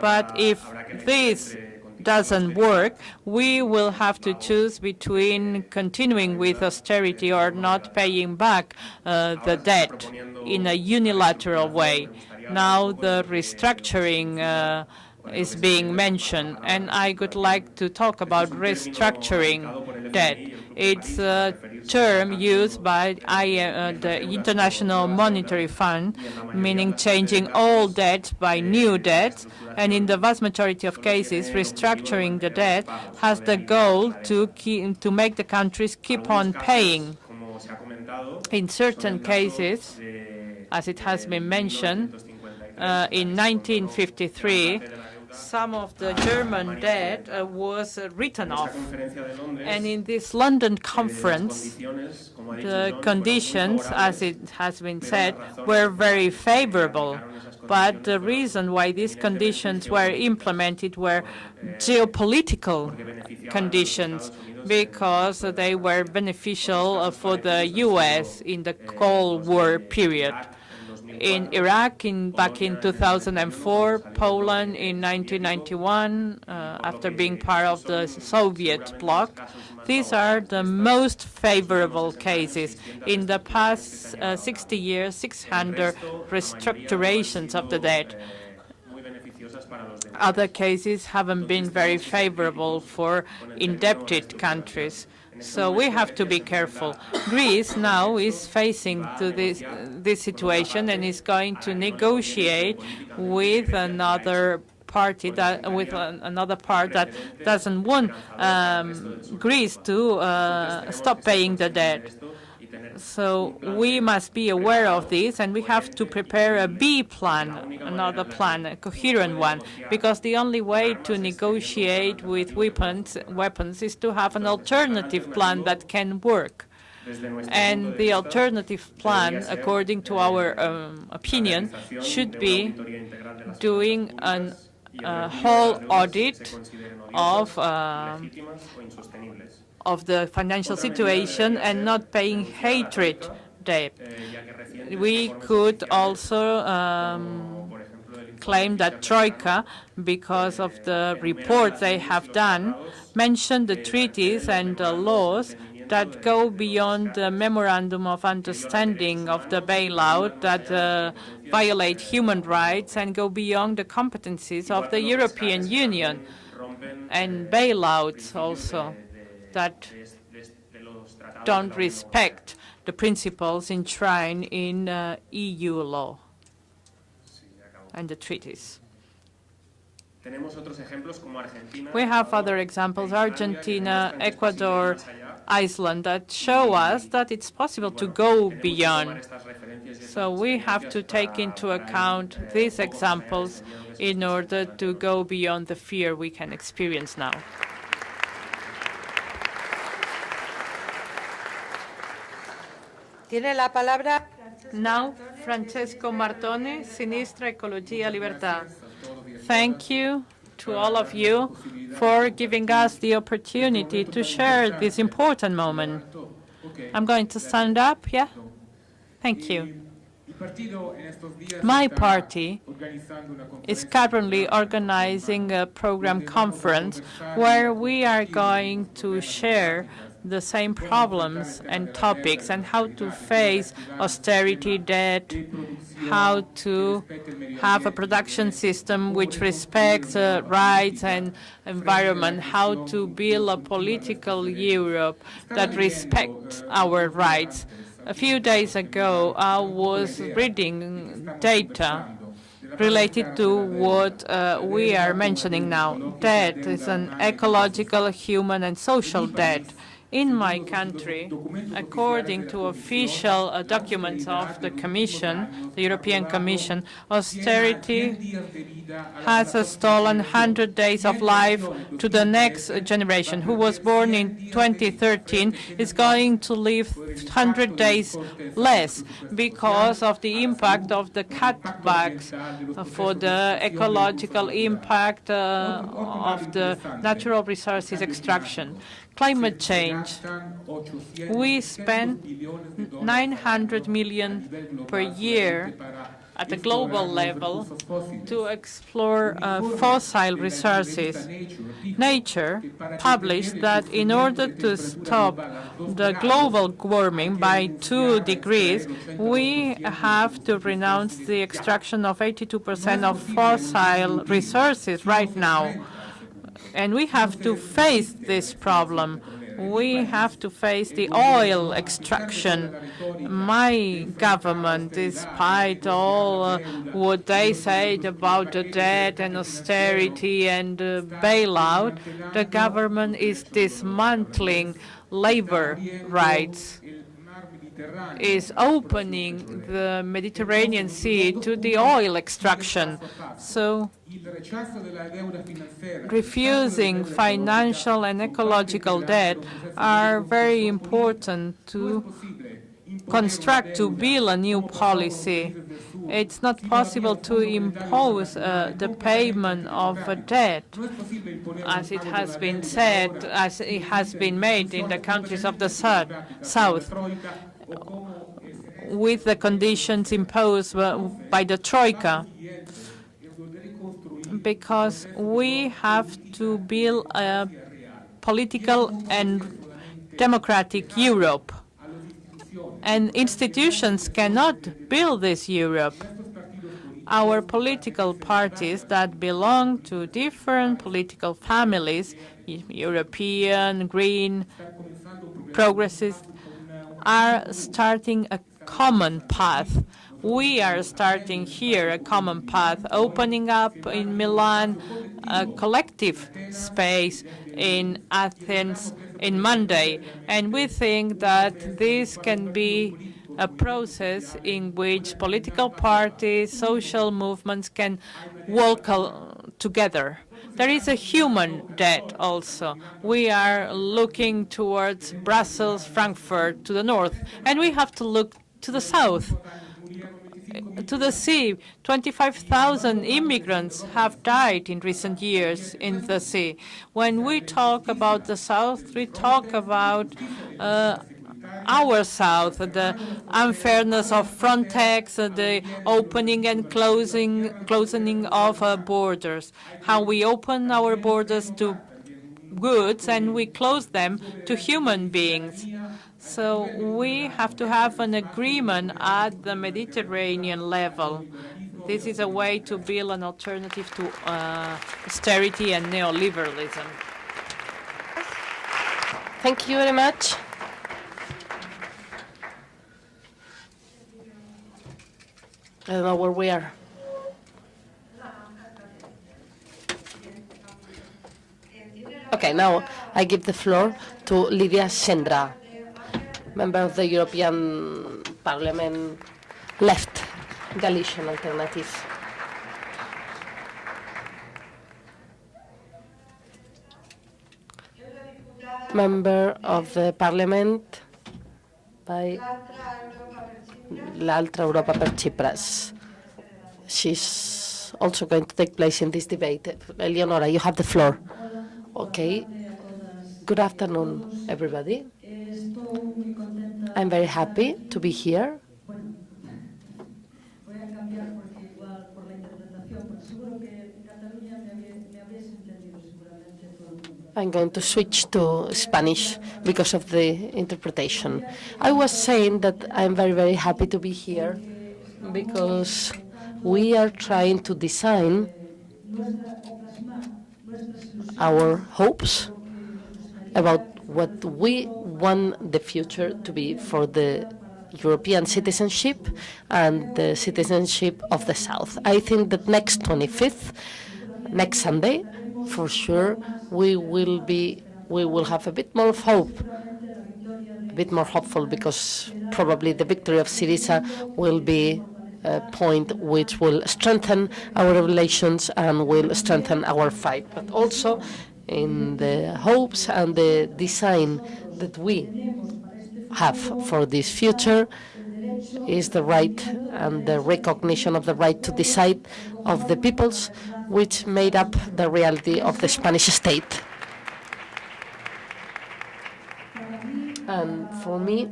But if this doesn't work, we will have to choose between continuing with austerity or not paying back uh, the debt in a unilateral way. Now the restructuring uh, is being mentioned, and I would like to talk about restructuring debt. It's a term used by uh, the International Monetary Fund, meaning changing old debt by new debt, and in the vast majority of cases, restructuring the debt has the goal to, keep, to make the countries keep on paying. In certain cases, as it has been mentioned, uh, in 1953, some of the German debt uh, was uh, written off. conferencia de Londres, And in this London conference, ha dicho the conditions, as it has been said, were very favorable. But the reason why these conditions were implemented were geopolitical conditions, because they were beneficial for the U.S. in the Cold War period. In Iraq in, back in 2004, Poland in 1991, uh, after being part of the Soviet bloc. These are the most favorable cases. In the past uh, 60 years, 600 restructurations of the debt. Other cases haven't been very favorable for indebted countries. So we have to be careful. Greece now is facing to this, this situation and is going to negotiate with another party that with another part that doesn't want um, Greece to uh, stop paying the debt. So we must be aware of this, and we have to prepare a B plan, another plan, a coherent one, because the only way to negotiate with weapons, weapons is to have an alternative plan that can work. And the alternative plan, according to our um, opinion, should be doing a whole audit of um, of the financial situation and not paying hatred debt. We could also um, claim that Troika, because of the reports they have done, mentioned the treaties and the laws that go beyond the memorandum of understanding of the bailout that uh, violate human rights and go beyond the competencies of the European Union and bailouts also that don't respect the principles enshrined in uh, EU law and the treaties. We have other examples, Argentina, Ecuador, Iceland, that show us that it's possible to go beyond. So we have to take into account these examples in order to go beyond the fear we can experience now. Tiene la palabra Now, Francesco Martone, Sinistra Ecologia Libertà. Thank you to all of you for giving us the opportunity to share this important moment. I'm going to stand up, yeah? Thank you. My party is currently organizing a program conference where we are going to share the same problems and topics and how to face austerity debt, how to have a production system which respects uh, rights and environment, how to build a political Europe that respects our rights. A few days ago, I was reading data related to what uh, we are mentioning now. Debt is an ecological, human, and social debt. In my country, according to official uh, documents of the Commission, the European Commission, austerity has stolen 100 days of life to the next generation. Who was born in 2013 is going to live 100 days less because of the impact of the cutbacks uh, for the ecological impact uh, of the natural resources extraction climate change. We spend 900 million per year at the global level to explore uh, fossil resources. Nature published that in order to stop the global warming by two degrees, we have to renounce the extraction of 82% of fossil resources right now. And we have to face this problem. We have to face the oil extraction. My government, despite all uh, what they said about the debt and austerity and uh, bailout, the government is dismantling labor rights. Is opening the Mediterranean Sea to the oil extraction. So refusing financial and ecological debt are very important to construct, to build a new policy. It's not possible to impose uh, the payment of a debt, as it has been said, as it has been made in the countries of the south, south with the conditions imposed by the Troika because we have to build a political and democratic Europe. And institutions cannot build this Europe. Our political parties that belong to different political families, European, Green, Progressive, are starting a common path we are starting here a common path, opening up in Milan a collective space in Athens in Monday. And we think that this can be a process in which political parties, social movements can walk together. There is a human debt also. We are looking towards Brussels, Frankfurt, to the north, and we have to look to the south to the sea. 25,000 immigrants have died in recent years in the sea. When we talk about the South, we talk about uh, our South, the unfairness of Frontex, the opening and closing, closing of uh, borders, how we open our borders to goods and we close them to human beings. So we have to have an agreement at the Mediterranean level. This is a way to build an alternative to uh, austerity and neoliberalism. Thank you very much. I don't know where we are. Okay, now I give the floor to Lidia Senra member of the European Parliament left Galician Alternative. Member of the Parliament by l'altra Europa per Tsipras. She's also going to take place in this debate. Eleonora, you have the floor. Okay. Good afternoon, everybody. I'm very happy to be here. I'm going to switch to Spanish because of the interpretation. I was saying that I'm very, very happy to be here because we are trying to design our hopes about what we want the future to be for the European citizenship and the citizenship of the South. I think that next 25th, next Sunday, for sure, we will be, we will have a bit more of hope, a bit more hopeful, because probably the victory of Syriza will be a point which will strengthen our relations and will strengthen our fight, but also in the hopes and the design that we have for this future is the right and the recognition of the right to decide of the peoples which made up the reality of the Spanish state. And for me,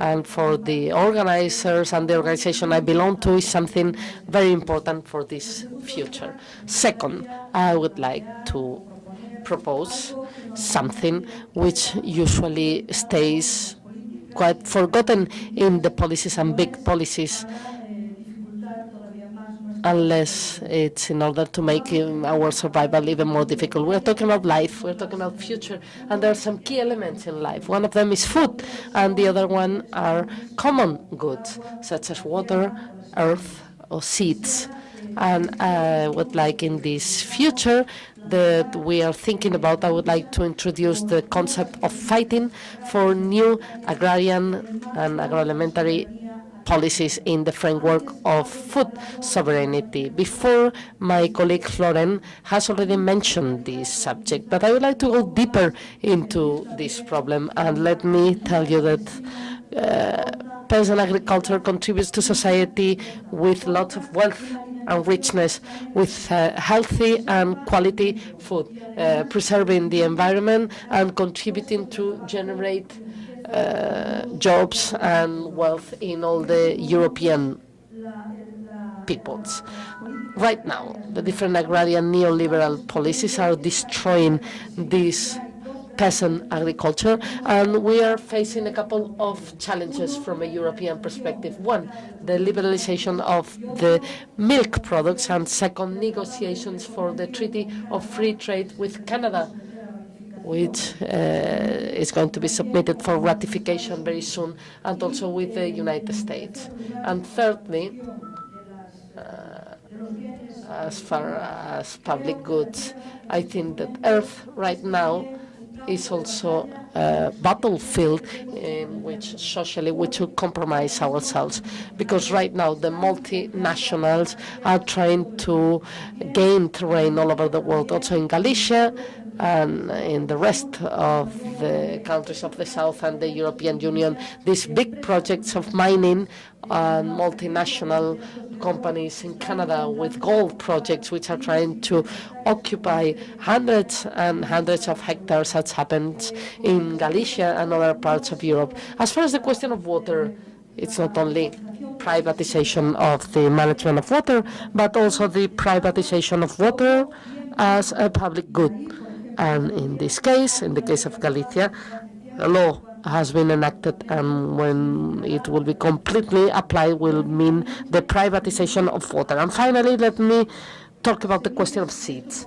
and for the organizers and the organization I belong to is something very important for this future. Second, I would like to propose something which usually stays quite forgotten in the policies and big policies unless it's in order to make our survival even more difficult. We're talking about life, we're talking about future, and there are some key elements in life. One of them is food, and the other one are common goods, such as water, earth, or seeds. And uh, I would like in this future that we are thinking about, I would like to introduce the concept of fighting for new agrarian and agroalimentary policies in the framework of food sovereignty. Before, my colleague Florent has already mentioned this subject, but I would like to go deeper into this problem. And let me tell you that uh, peasant agriculture contributes to society with lots of wealth and richness, with uh, healthy and quality food, uh, preserving the environment and contributing to generate uh, jobs and wealth in all the European peoples. Right now, the different agrarian neoliberal policies are destroying this peasant agriculture, and we are facing a couple of challenges from a European perspective. One, the liberalization of the milk products, and second, negotiations for the Treaty of Free Trade with Canada, which uh, is going to be submitted for ratification very soon, and also with the United States. And thirdly, uh, as far as public goods, I think that Earth right now is also a battlefield in which socially we should compromise ourselves because right now the multinationals are trying to gain terrain all over the world, also in Galicia and in the rest of the countries of the South and the European Union, these big projects of mining and multinational companies in Canada with gold projects which are trying to occupy hundreds and hundreds of hectares as happened in Galicia and other parts of Europe. As far as the question of water, it's not only privatization of the management of water, but also the privatization of water as a public good. And in this case, in the case of Galicia, a law has been enacted and when it will be completely applied will mean the privatization of water. And finally, let me talk about the question of seeds.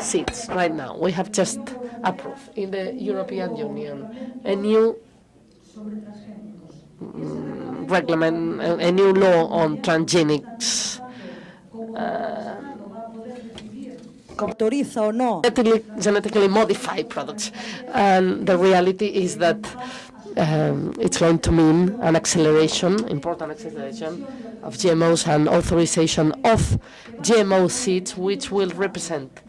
Seeds, right now, we have just approved in the European Union a new mm, reglement, a, a new law on transgenics. Uh, autoriza genetically, modified products. And the reality is that um, it's going to mean an acceleration, important acceleration of GMOs and authorization of GMO seeds, which will represent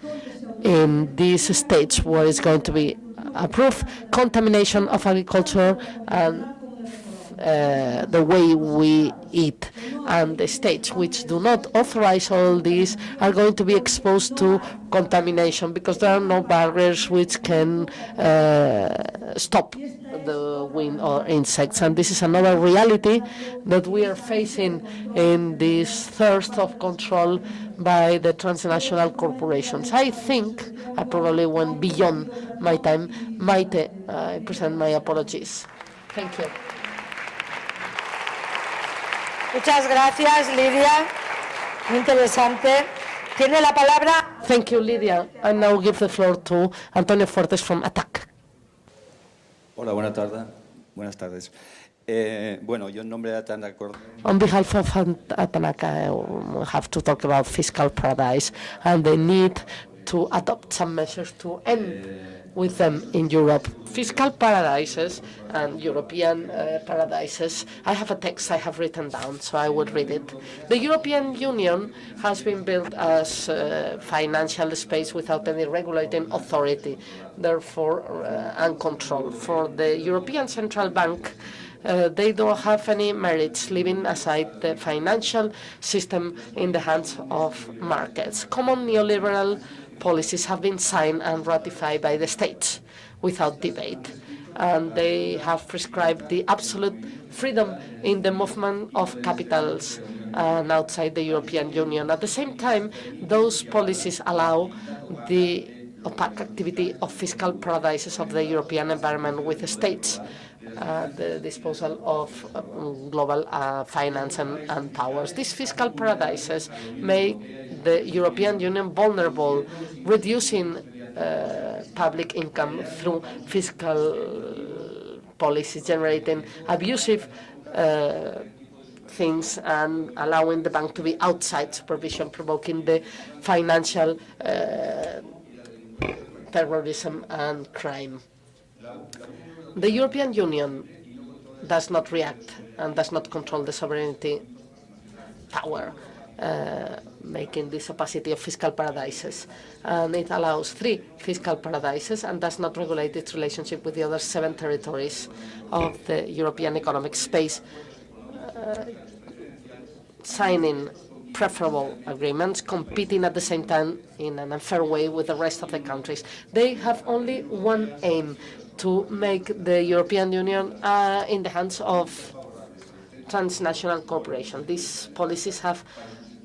in this stage where it's going to be approved contamination of agriculture and uh, the way we eat. And the states which do not authorize all these are going to be exposed to contamination because there are no barriers which can uh, stop the wind or insects. And this is another reality that we are facing in this thirst of control by the transnational corporations. I think I probably went beyond my time. Maite, I present my apologies. Thank you. Muchas gracias, Lidia. Muy interesante. Tiene la palabra Thank you, Lydia. I now give the floor to Antonio Fuertes from ATTAC. Hola, buenas tardes. Buenas tardes. Eh, bueno, yo en nombre de Atanda Cor- On behalf of ATTAC, I have to talk about fiscal paradise and the need to adopt some measures to end with them in Europe. Fiscal paradises and European uh, paradises. I have a text I have written down, so I will read it. The European Union has been built as a financial space without any regulating authority, therefore, uh, and control. For the European Central Bank, uh, they don't have any merits, leaving aside the financial system in the hands of markets. Common neoliberal policies have been signed and ratified by the states without debate. And they have prescribed the absolute freedom in the movement of capitals and outside the European Union. At the same time, those policies allow the opaque activity of fiscal paradises of the European environment with the states at the disposal of uh, global uh, finance and, and powers. These fiscal paradises make the European Union vulnerable, reducing uh, public income through fiscal policies, generating abusive uh, things and allowing the bank to be outside supervision, provoking the financial uh, terrorism and crime. The European Union does not react and does not control the sovereignty power, uh, making this opacity of fiscal paradises. And it allows three fiscal paradises and does not regulate its relationship with the other seven territories of the European economic space, uh, signing preferable agreements, competing at the same time in an unfair way with the rest of the countries. They have only one aim, to make the European Union uh, in the hands of transnational corporations. These policies have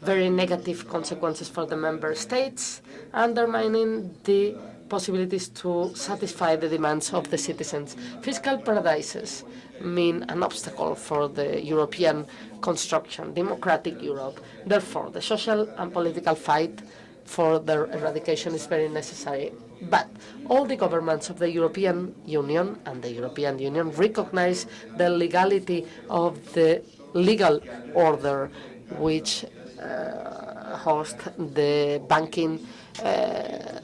very negative consequences for the member states, undermining the possibilities to satisfy the demands of the citizens. Fiscal paradises mean an obstacle for the European construction, democratic Europe. Therefore, the social and political fight for their eradication is very necessary. But all the governments of the European Union and the European Union recognize the legality of the legal order which uh, host the banking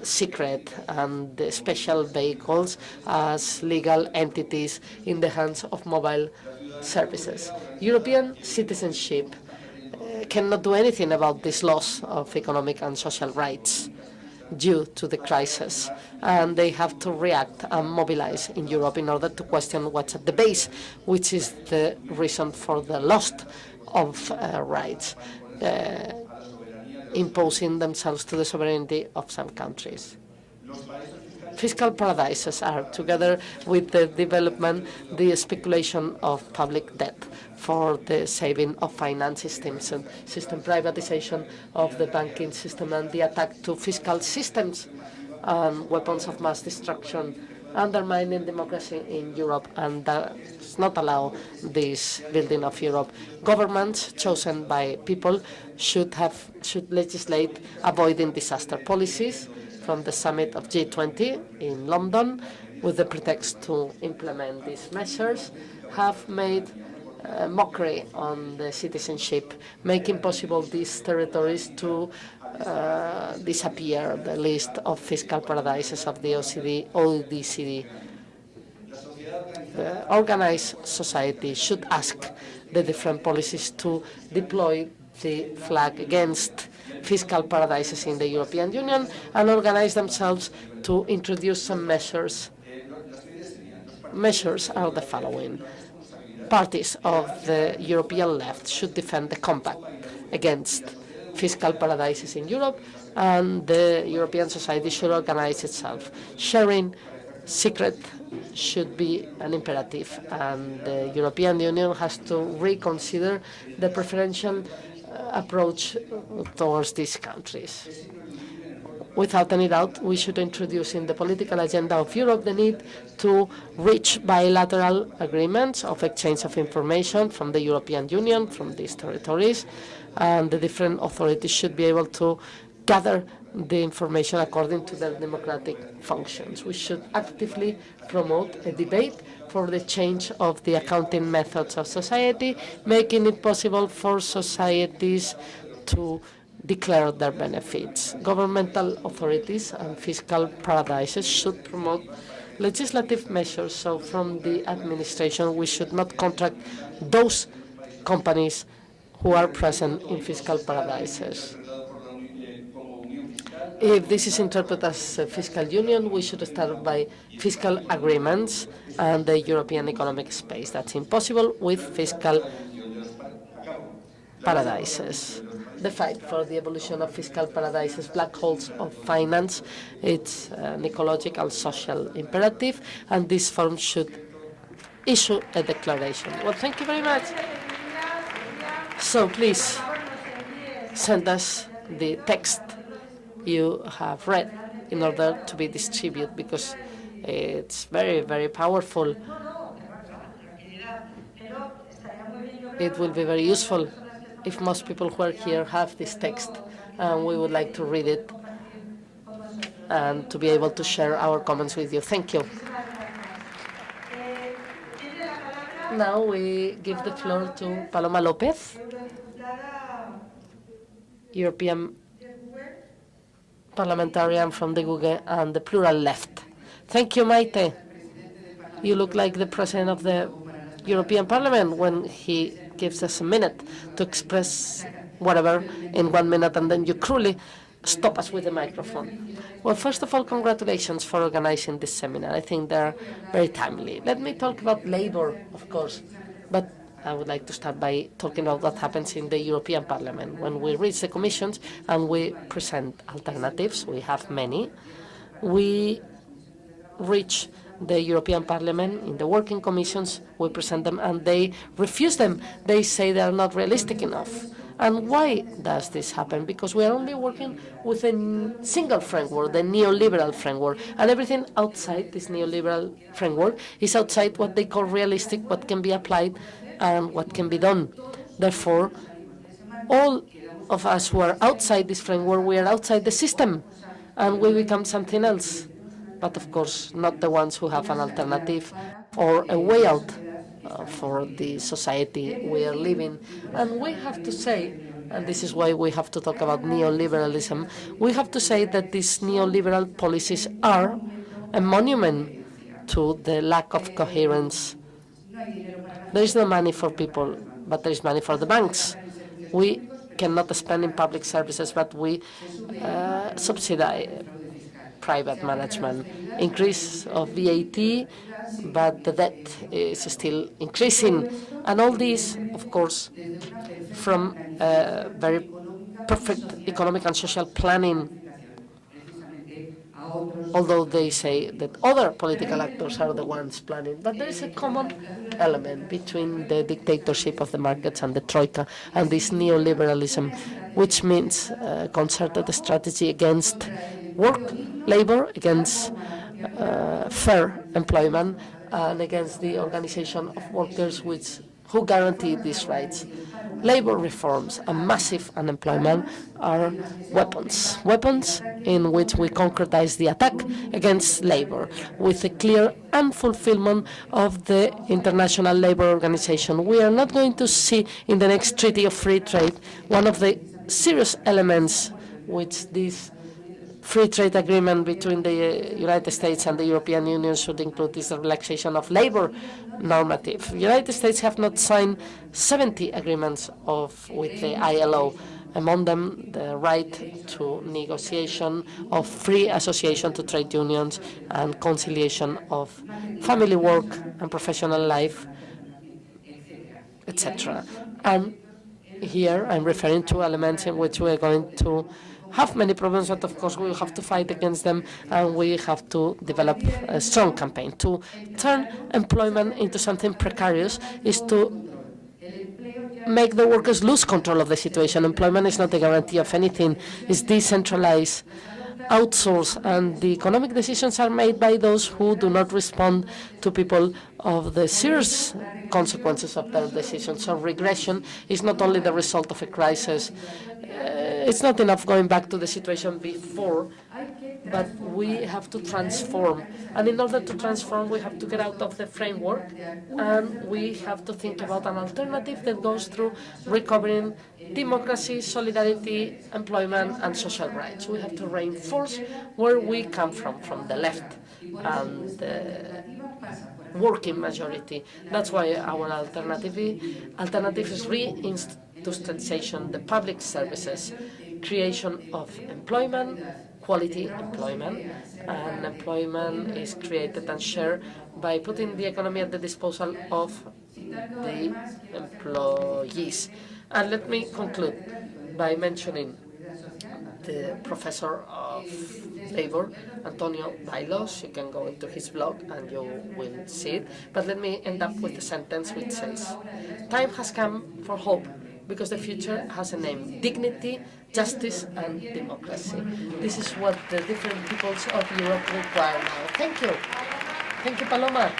secret and the special vehicles as legal entities in the hands of mobile services. European citizenship uh, cannot do anything about this loss of economic and social rights due to the crisis, and they have to react and mobilize in Europe in order to question what's at the base, which is the reason for the loss of uh, rights, uh, imposing themselves to the sovereignty of some countries. Fiscal paradises are, together with the development, the speculation of public debt for the saving of finance systems and system privatization of the banking system and the attack to fiscal systems and weapons of mass destruction, undermining democracy in Europe and does not allow this building of Europe. Governments chosen by people should have should legislate avoiding disaster policies from the summit of G20 in London with the pretext to implement these measures have made uh, mockery on the citizenship, making possible these territories to uh, disappear the list of fiscal paradises of the OCD, OECD. The organized society should ask the different policies to deploy the flag against fiscal paradises in the European Union and organize themselves to introduce some measures. Measures are the following. Parties of the European left should defend the compact against fiscal paradises in Europe, and the European society should organize itself. Sharing secret should be an imperative, and the European Union has to reconsider the preferential uh, approach towards these countries. Without any doubt, we should introduce in the political agenda of Europe the need to reach bilateral agreements of exchange of information from the European Union, from these territories, and the different authorities should be able to gather the information according to their democratic functions. We should actively promote a debate for the change of the accounting methods of society, making it possible for societies to declare their benefits. Governmental authorities and fiscal paradises should promote legislative measures, so from the administration we should not contract those companies who are present in fiscal paradises. If this is interpreted as a fiscal union, we should start by fiscal agreements and the European economic space. That's impossible with fiscal paradises. The fight for the evolution of fiscal paradises, black holes of finance, it's an ecological social imperative, and this forum should issue a declaration. Well, thank you very much. So please send us the text you have read in order to be distributed because eh, it's very, very powerful. It will be very useful if most people who are here have this text and we would like to read it and to be able to share our comments with you. Thank you. Now we give the floor to Paloma Lopez, European parliamentarian from the GUGE and the Plural Left. Thank you, Maite. You look like the president of the European Parliament when he gives us a minute to express whatever in one minute, and then you cruelly stop us with the microphone. Well, first of all, congratulations for organizing this seminar. I think they're very timely. Let me talk about labor, of course, but I would like to start by talking about what happens in the European Parliament. When we reach the commissions and we present alternatives, we have many, we reach the European Parliament in the working commissions, we present them, and they refuse them. They say they are not realistic enough. And why does this happen? Because we are only working with a single framework, the neoliberal framework, and everything outside this neoliberal framework is outside what they call realistic, what can be applied, and what can be done. Therefore, all of us who are outside this framework, we are outside the system, and we become something else but of course not the ones who have an alternative or a way out uh, for the society we are living. And we have to say, and this is why we have to talk about neoliberalism, we have to say that these neoliberal policies are a monument to the lack of coherence. There is no money for people, but there is money for the banks. We cannot spend in public services, but we uh, subsidize private management. Increase of VAT, but the debt is still increasing. And all this, of course, from uh, very perfect economic and social planning although they say that other political actors are the ones planning. But there is a common element between the dictatorship of the markets and the Troika and this neoliberalism, which means uh, concerted strategy against work, labor, against Uh, fair employment, and against the organization of workers which who guarantee these rights. Labor reforms and massive unemployment are weapons, weapons in which we concretize the attack against labor with a clear unfulfillment of the International Labour Organization. We are not going to see in the next Treaty of Free Trade one of the serious elements which this free trade agreement between the uh, United States and the European Union should include this relaxation of labor normative. United States have not signed 70 agreements of, with the ILO, among them the right to negotiation of free association to trade unions and conciliation of family work and professional life, etc. And here I'm referring to elements in which we're going to have many problems, but of course we have to fight against them, and we have to develop a strong campaign. To turn employment into something precarious is to make the workers lose control of the situation. Employment is not a guarantee of anything. It's decentralized, outsourced, and the economic decisions are made by those who do not respond to people of the serious consequences of their decisions. So regression is not only the result of a crisis, uh, it's not enough going back to the situation before, but we have to transform. And in order to transform, we have to get out of the framework, and we have to think about an alternative that goes through recovering democracy, solidarity, employment, and social rights. We have to reinforce where we come from, from the left and the working majority. That's why our alternative, alternative is reindustrialization, the public services, creation of employment, quality employment, and employment is created and shared by putting the economy at the disposal of the employees. And let me conclude by mentioning the professor of labor, Antonio Baylos. You can go into his blog and you will see it. But let me end up with a sentence which says, time has come for hope because the future has a name, dignity, justice and democracy. This is what the different peoples of Europe require now. Thank you. Thank you, Paloma.